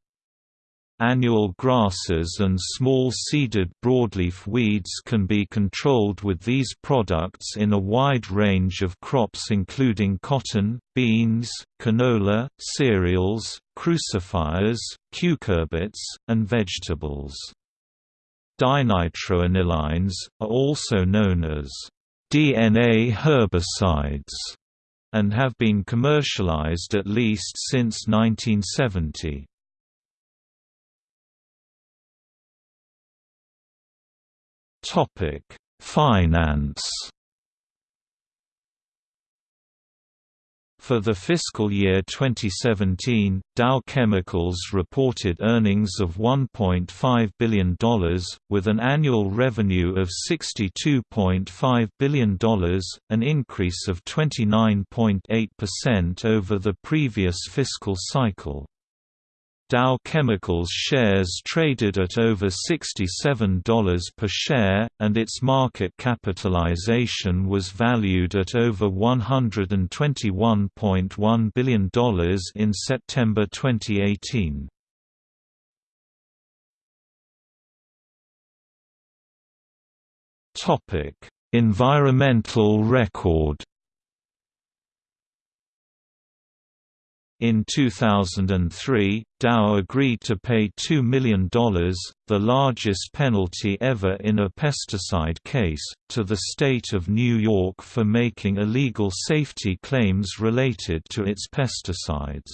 Annual grasses and small seeded broadleaf weeds can be controlled with these products in a wide range of crops including cotton, beans, canola, cereals, crucifers, cucurbits, and vegetables. Dinitroanilines, are also known as DNA herbicides and have been commercialized at least since 1970. Topic: Finance. For the fiscal year 2017, Dow Chemicals reported earnings of $1.5 billion, with an annual revenue of $62.5 billion, an increase of 29.8% over the previous fiscal cycle. Dow Chemicals shares traded at over $67 per share, and its market capitalization was valued at over $121.1 billion in September 2018. Environmental record In 2003, Dow agreed to pay $2 million, the largest penalty ever in a pesticide case, to the state of New York for making illegal safety claims related to its pesticides.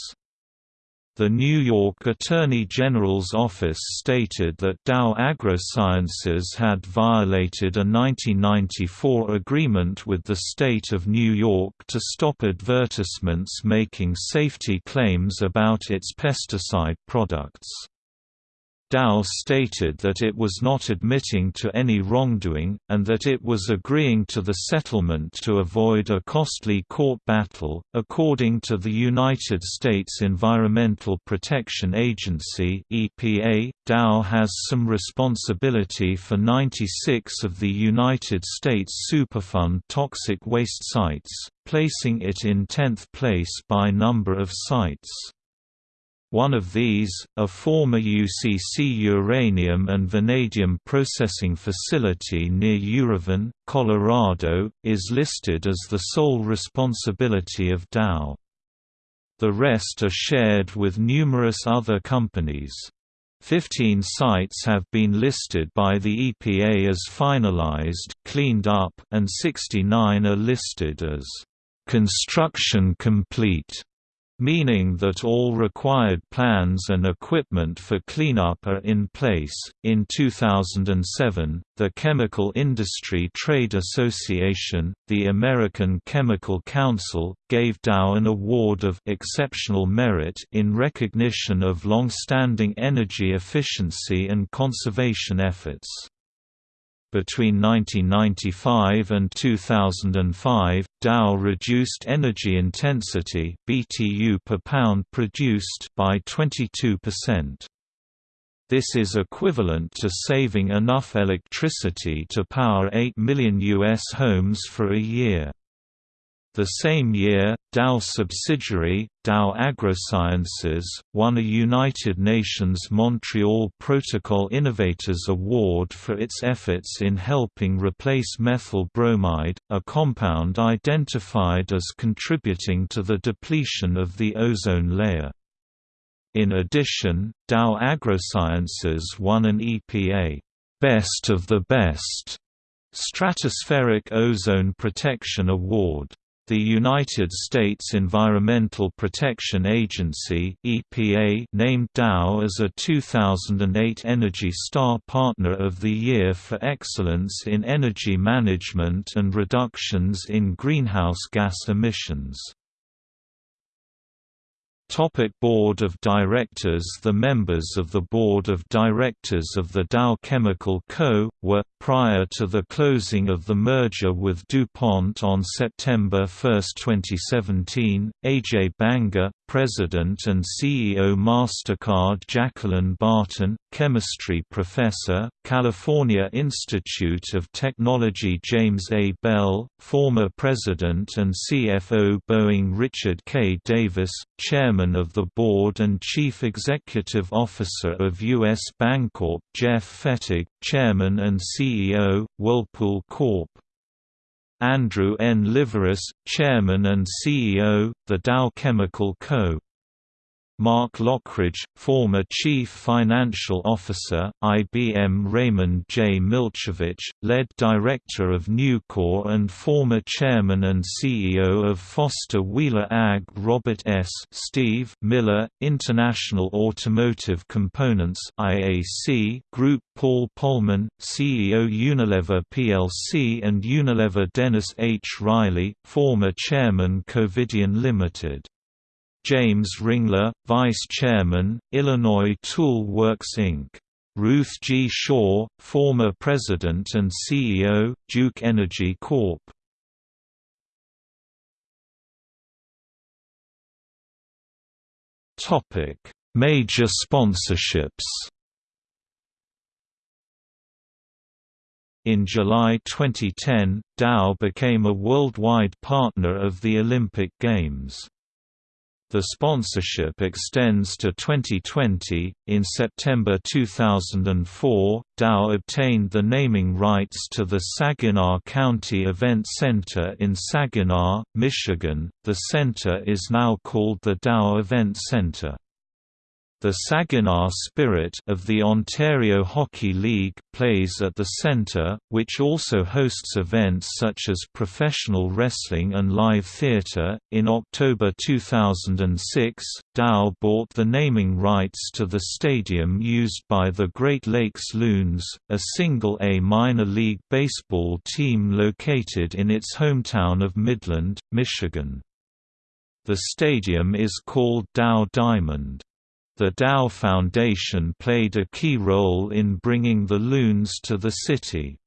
The New York Attorney General's office stated that Dow AgroSciences had violated a 1994 agreement with the state of New York to stop advertisements making safety claims about its pesticide products. Dow stated that it was not admitting to any wrongdoing, and that it was agreeing to the settlement to avoid a costly court battle. According to the United States Environmental Protection Agency (EPA), Dow has some responsibility for 96 of the United States Superfund toxic waste sites, placing it in 10th place by number of sites. One of these, a former UCC uranium and vanadium processing facility near Uravan, Colorado, is listed as the sole responsibility of Dow. The rest are shared with numerous other companies. Fifteen sites have been listed by the EPA as finalized cleaned up, and 69 are listed as construction complete. Meaning that all required plans and equipment for cleanup are in place. In 2007, the Chemical Industry Trade Association, the American Chemical Council, gave Dow an award of exceptional merit in recognition of long-standing energy efficiency and conservation efforts. Between 1995 and 2005, Dow reduced energy intensity (BTU per pound produced) by 22%. This is equivalent to saving enough electricity to power 8 million U.S. homes for a year. The same year, Dow subsidiary, Dow AgroSciences, won a United Nations Montreal Protocol Innovators Award for its efforts in helping replace methyl bromide, a compound identified as contributing to the depletion of the ozone layer. In addition, Dow AgroSciences won an EPA Best of the Best Stratospheric Ozone Protection Award. The United States Environmental Protection Agency (EPA) named Dow as a 2008 Energy Star Partner of the Year for excellence in energy management and reductions in greenhouse gas emissions. Topic Board of Directors The members of the Board of Directors of the Dow Chemical Co., were, prior to the closing of the merger with DuPont on September 1, 2017, A.J. Banga, President and CEO MasterCard Jacqueline Barton, Chemistry Professor, California Institute of Technology James A. Bell, former President and CFO Boeing Richard K. Davis, Chairman of the Board and Chief Executive Officer of U.S. Bancorp Jeff Fettig, Chairman and CEO, Whirlpool Corp. Andrew N. Liveris, Chairman and CEO, The Dow Chemical Co. Mark Loughridge, former Chief Financial Officer, IBM Raymond J. Milchovich, lead Director of Nucor and former Chairman and CEO of Foster Wheeler AG Robert S. Steve Miller, International Automotive Components IAC Group Paul Polman, CEO Unilever plc and Unilever Dennis H. Reilley, former Chairman Covidien Limited James Ringler, Vice Chairman, Illinois Tool Works Inc. Ruth G. Shaw, former President and CEO, Duke Energy Corp. Major sponsorships In July 2010, Dow became a worldwide partner of the Olympic Games. The sponsorship extends to 2020. In September 2004, Dow obtained the naming rights to the Saginaw County Event Center in Saginaw, Michigan. The center is now called the Dow Event Center. The Saginaw Spirit of the Ontario Hockey League plays at the centre, which also hosts events such as professional wrestling and live theatre. In October 2006, Dow bought the naming rights to the stadium used by the Great Lakes Loons, a single A minor league baseball team located in its hometown of Midland, Michigan. The stadium is called Dow Diamond. The Dow Foundation played a key role in bringing the loons to the city.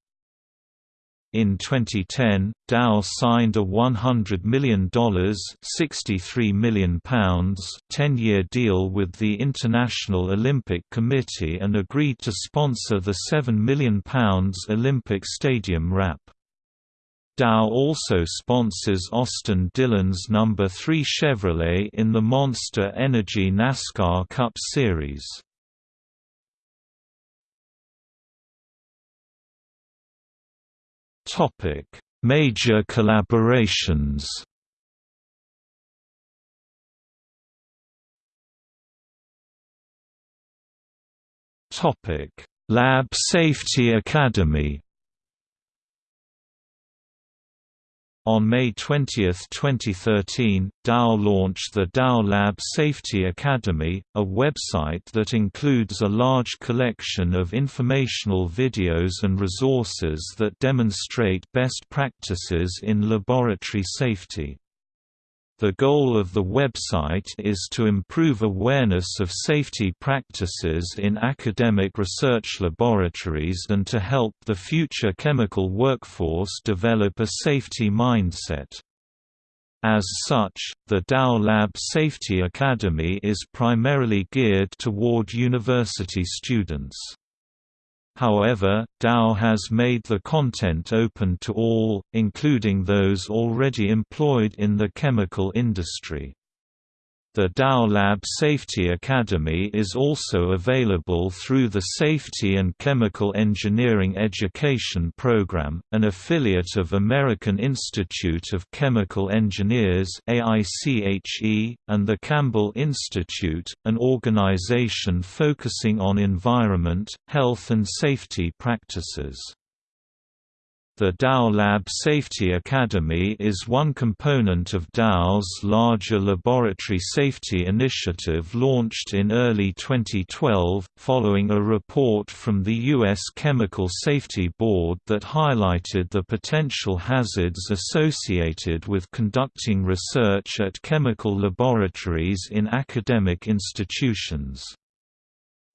In 2010, Dow signed a $100 million £63 million 10-year deal with the International Olympic Committee and agreed to sponsor the £7 million Olympic Stadium wrap. Dow also sponsors Austin Dillon's No. 3 Chevrolet in the Monster Energy NASCAR Cup Series. Major collaborations Lab Safety Academy On May 20, 2013, Dow launched the Dow Lab Safety Academy, a website that includes a large collection of informational videos and resources that demonstrate best practices in laboratory safety. The goal of the website is to improve awareness of safety practices in academic research laboratories and to help the future chemical workforce develop a safety mindset. As such, the Dow Lab Safety Academy is primarily geared toward university students. However, Dow has made the content open to all, including those already employed in the chemical industry. The Dow Lab Safety Academy is also available through the Safety and Chemical Engineering Education Program, an affiliate of American Institute of Chemical Engineers and the Campbell Institute, an organization focusing on environment, health and safety practices. The Dow Lab Safety Academy is one component of Dow's larger laboratory safety initiative launched in early 2012, following a report from the U.S. Chemical Safety Board that highlighted the potential hazards associated with conducting research at chemical laboratories in academic institutions.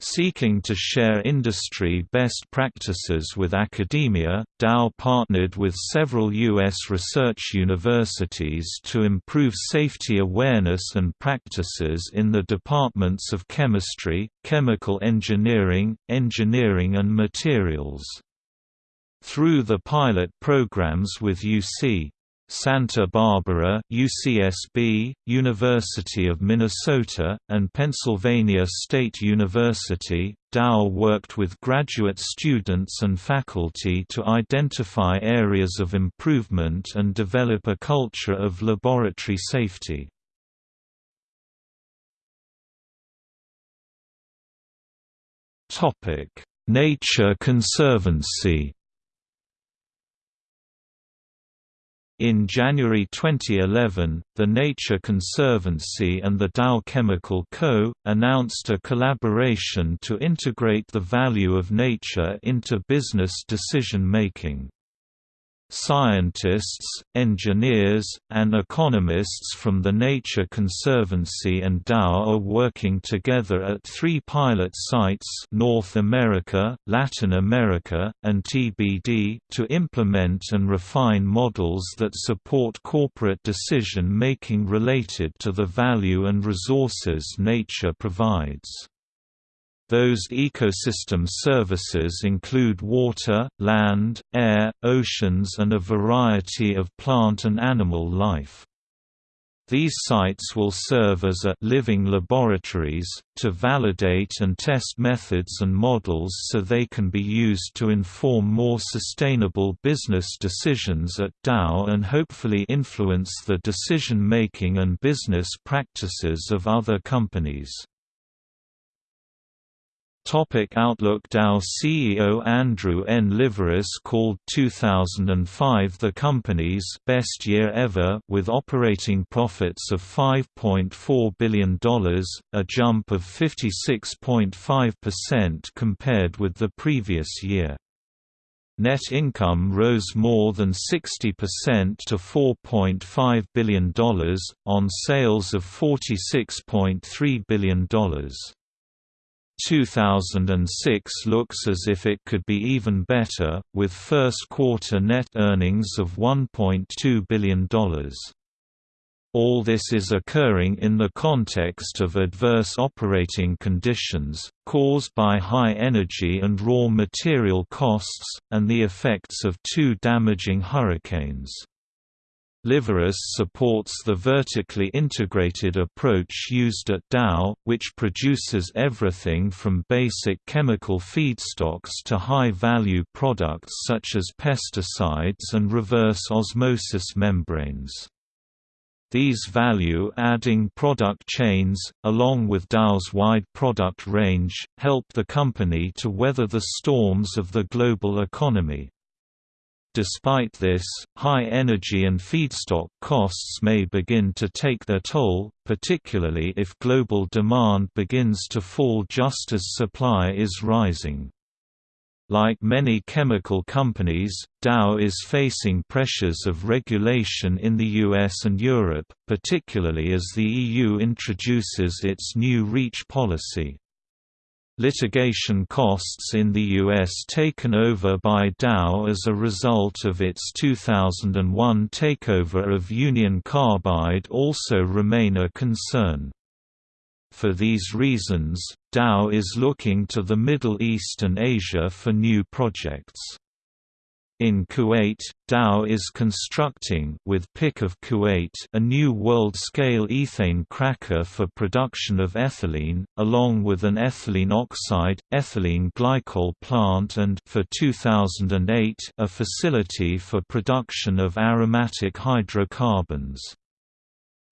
Seeking to share industry best practices with academia, Dow partnered with several U.S. research universities to improve safety awareness and practices in the departments of chemistry, chemical engineering, engineering and materials. Through the pilot programs with UC Santa Barbara UCSB, University of Minnesota, and Pennsylvania State University, Dow worked with graduate students and faculty to identify areas of improvement and develop a culture of laboratory safety. Nature Conservancy In January 2011, the Nature Conservancy and the Dow Chemical Co. announced a collaboration to integrate the value of nature into business decision-making. Scientists, engineers, and economists from the Nature Conservancy and Dow are working together at three pilot sites North America, Latin America, and TBD to implement and refine models that support corporate decision-making related to the value and resources nature provides. Those ecosystem services include water, land, air, oceans and a variety of plant and animal life. These sites will serve as a living laboratories, to validate and test methods and models so they can be used to inform more sustainable business decisions at Dow and hopefully influence the decision-making and business practices of other companies. Topic Outlook Dow CEO Andrew N. Liveris called 2005 the company's best year ever with operating profits of $5.4 billion, a jump of 56.5% compared with the previous year. Net income rose more than 60% to $4.5 billion, on sales of $46.3 billion. 2006 looks as if it could be even better, with first quarter net earnings of $1.2 billion. All this is occurring in the context of adverse operating conditions, caused by high energy and raw material costs, and the effects of two damaging hurricanes. Liveris supports the vertically integrated approach used at Dow, which produces everything from basic chemical feedstocks to high-value products such as pesticides and reverse osmosis membranes. These value-adding product chains, along with Dow's wide product range, help the company to weather the storms of the global economy. Despite this, high energy and feedstock costs may begin to take their toll, particularly if global demand begins to fall just as supply is rising. Like many chemical companies, Dow is facing pressures of regulation in the US and Europe, particularly as the EU introduces its new REACH policy. Litigation costs in the U.S. taken over by Dow as a result of its 2001 takeover of Union Carbide also remain a concern. For these reasons, Dow is looking to the Middle East and Asia for new projects. In Kuwait, Dow is constructing with PIC of Kuwait a new world-scale ethane cracker for production of ethylene, along with an ethylene oxide, ethylene glycol plant and for 2008 a facility for production of aromatic hydrocarbons.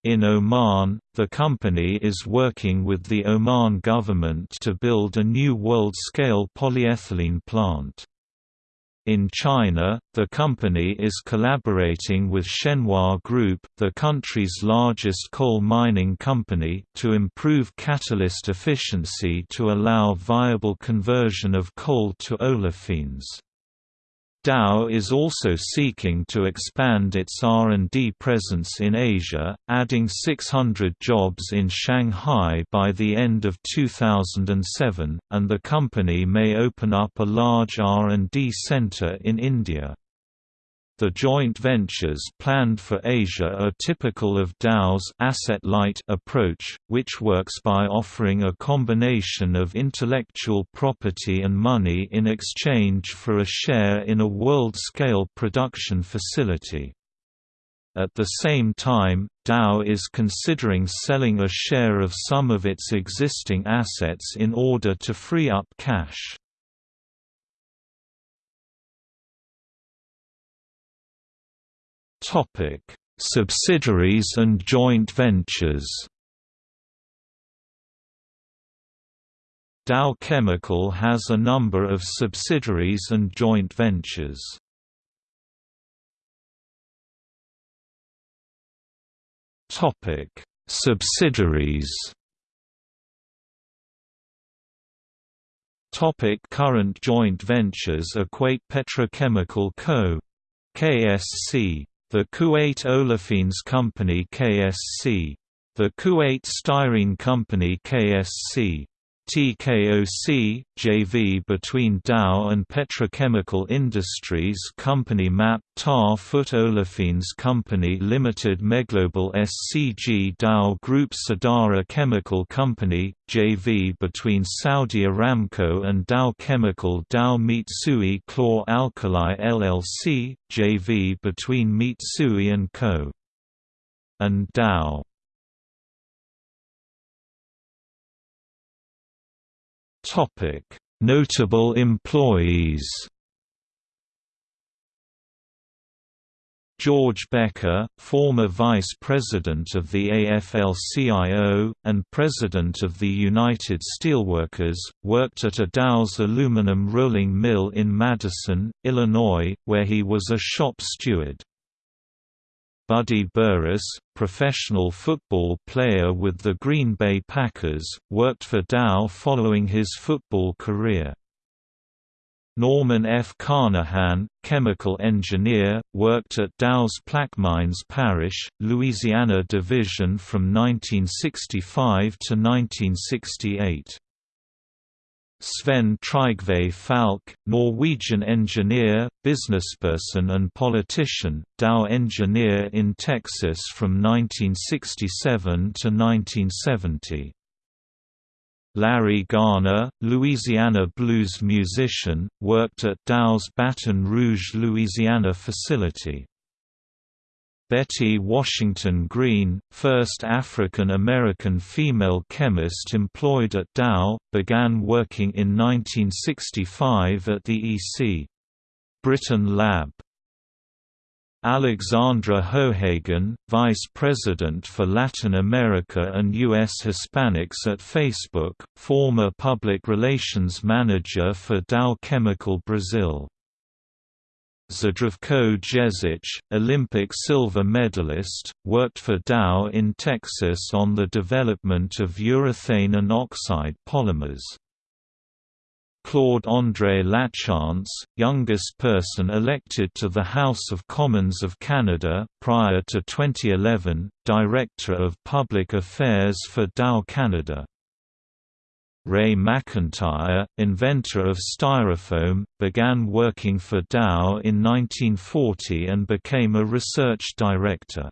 In Oman, the company is working with the Oman government to build a new world-scale polyethylene plant. In China, the company is collaborating with Shenhua Group, the country's largest coal mining company, to improve catalyst efficiency to allow viable conversion of coal to olefins. Dow is also seeking to expand its R&D presence in Asia, adding 600 jobs in Shanghai by the end of 2007, and the company may open up a large R&D center in India. The joint ventures planned for Asia are typical of Dow's asset-light approach, which works by offering a combination of intellectual property and money in exchange for a share in a world-scale production facility. At the same time, Dow is considering selling a share of some of its existing assets in order to free up cash. Topic: Subsidiaries and joint ventures. Dow Chemical has a number of subsidiaries and joint ventures. Topic: Subsidiaries. Topic current joint ventures Equate Petrochemical Co. KSC the Kuwait Olefins Company KSC. The Kuwait Styrene Company KSC. TKOC, JV between Dow and Petrochemical Industries Company Map Ta Phut Olefins Company Limited MEGlobal SCG Dow Group Sadara Chemical Company, JV between Saudi Aramco and Dow Chemical Dow Mitsui Chlor Alkali LLC, JV between Mitsui & Co. and Dow Topic: Notable employees. George Becker, former Vice President of the AFL-CIO, and President of the United Steelworkers, worked at a Dow's aluminum rolling mill in Madison, Illinois, where he was a shop steward. Buddy Burris, professional football player with the Green Bay Packers, worked for Dow following his football career. Norman F. Carnahan, chemical engineer, worked at Dow's Plaquemines Parish, Louisiana division from 1965 to 1968. Sven Trygve Falk, Norwegian engineer, businessperson and politician, Dow engineer in Texas from 1967 to 1970. Larry Garner, Louisiana blues musician, worked at Dow's Baton Rouge, Louisiana facility. Betty Washington Green, first African-American female chemist employed at Dow, began working in 1965 at the E.C. Britton Lab. Alexandra Hohagen, Vice President for Latin America and U.S. Hispanics at Facebook, former Public Relations Manager for Dow Chemical Brazil Zdravko Jezic, Olympic silver medalist, worked for Dow in Texas on the development of urethane and oxide polymers. Claude-André Lachance, youngest person elected to the House of Commons of Canada, prior to 2011, Director of Public Affairs for Dow Canada. Ray McIntire, inventor of Styrofoam, began working for Dow in 1940 and became a research director.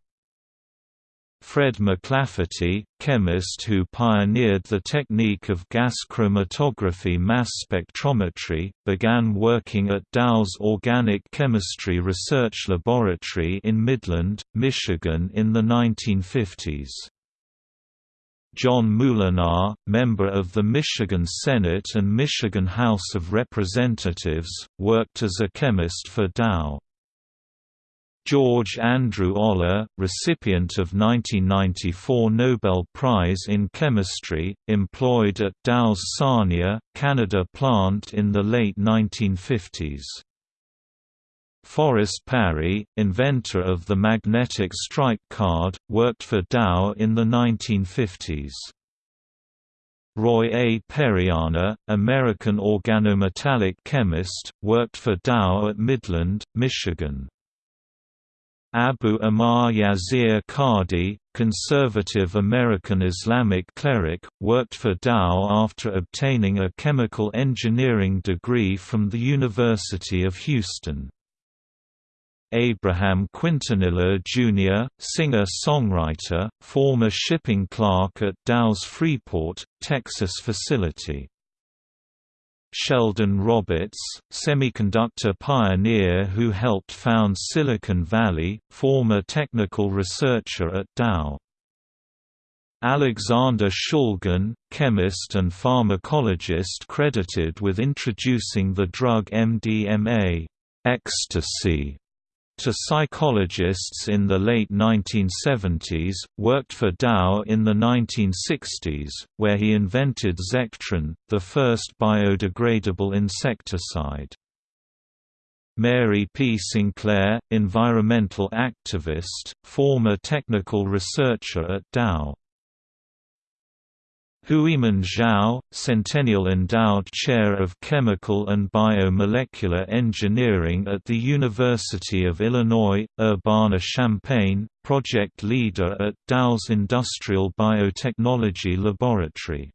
Fred McLafferty, chemist who pioneered the technique of gas chromatography mass spectrometry, began working at Dow's Organic Chemistry Research Laboratory in Midland, Michigan in the 1950s. John Moolenaar, member of the Michigan Senate and Michigan House of Representatives, worked as a chemist for Dow. George Andrew Olah, recipient of 1994 Nobel Prize in Chemistry, employed at Dow's Sarnia, Canada plant in the late 1950s. Forrest Parry, inventor of the magnetic stripe card, worked for Dow in the 1950s. Roy A. Periana, American organometallic chemist, worked for Dow at Midland, Michigan. Abu Ammar Yasir Qadhi, conservative American Islamic cleric, worked for Dow after obtaining a chemical engineering degree from the University of Houston. Abraham Quintanilla Jr., singer-songwriter, former shipping clerk at Dow's Freeport, Texas facility. Sheldon Roberts, semiconductor pioneer who helped found Silicon Valley, former technical researcher at Dow. Alexander Shulgin, chemist and pharmacologist credited with introducing the drug MDMA ecstasy to psychologists in the late 1970s, worked for Dow in the 1960s, where he invented Zectran, the first biodegradable insecticide. Mary P. Sinclair, environmental activist, former technical researcher at Dow. Huimin Zhao, Centennial Endowed Chair of Chemical and Biomolecular Engineering at the University of Illinois, Urbana-Champaign, project leader at Dow's Industrial Biotechnology Laboratory.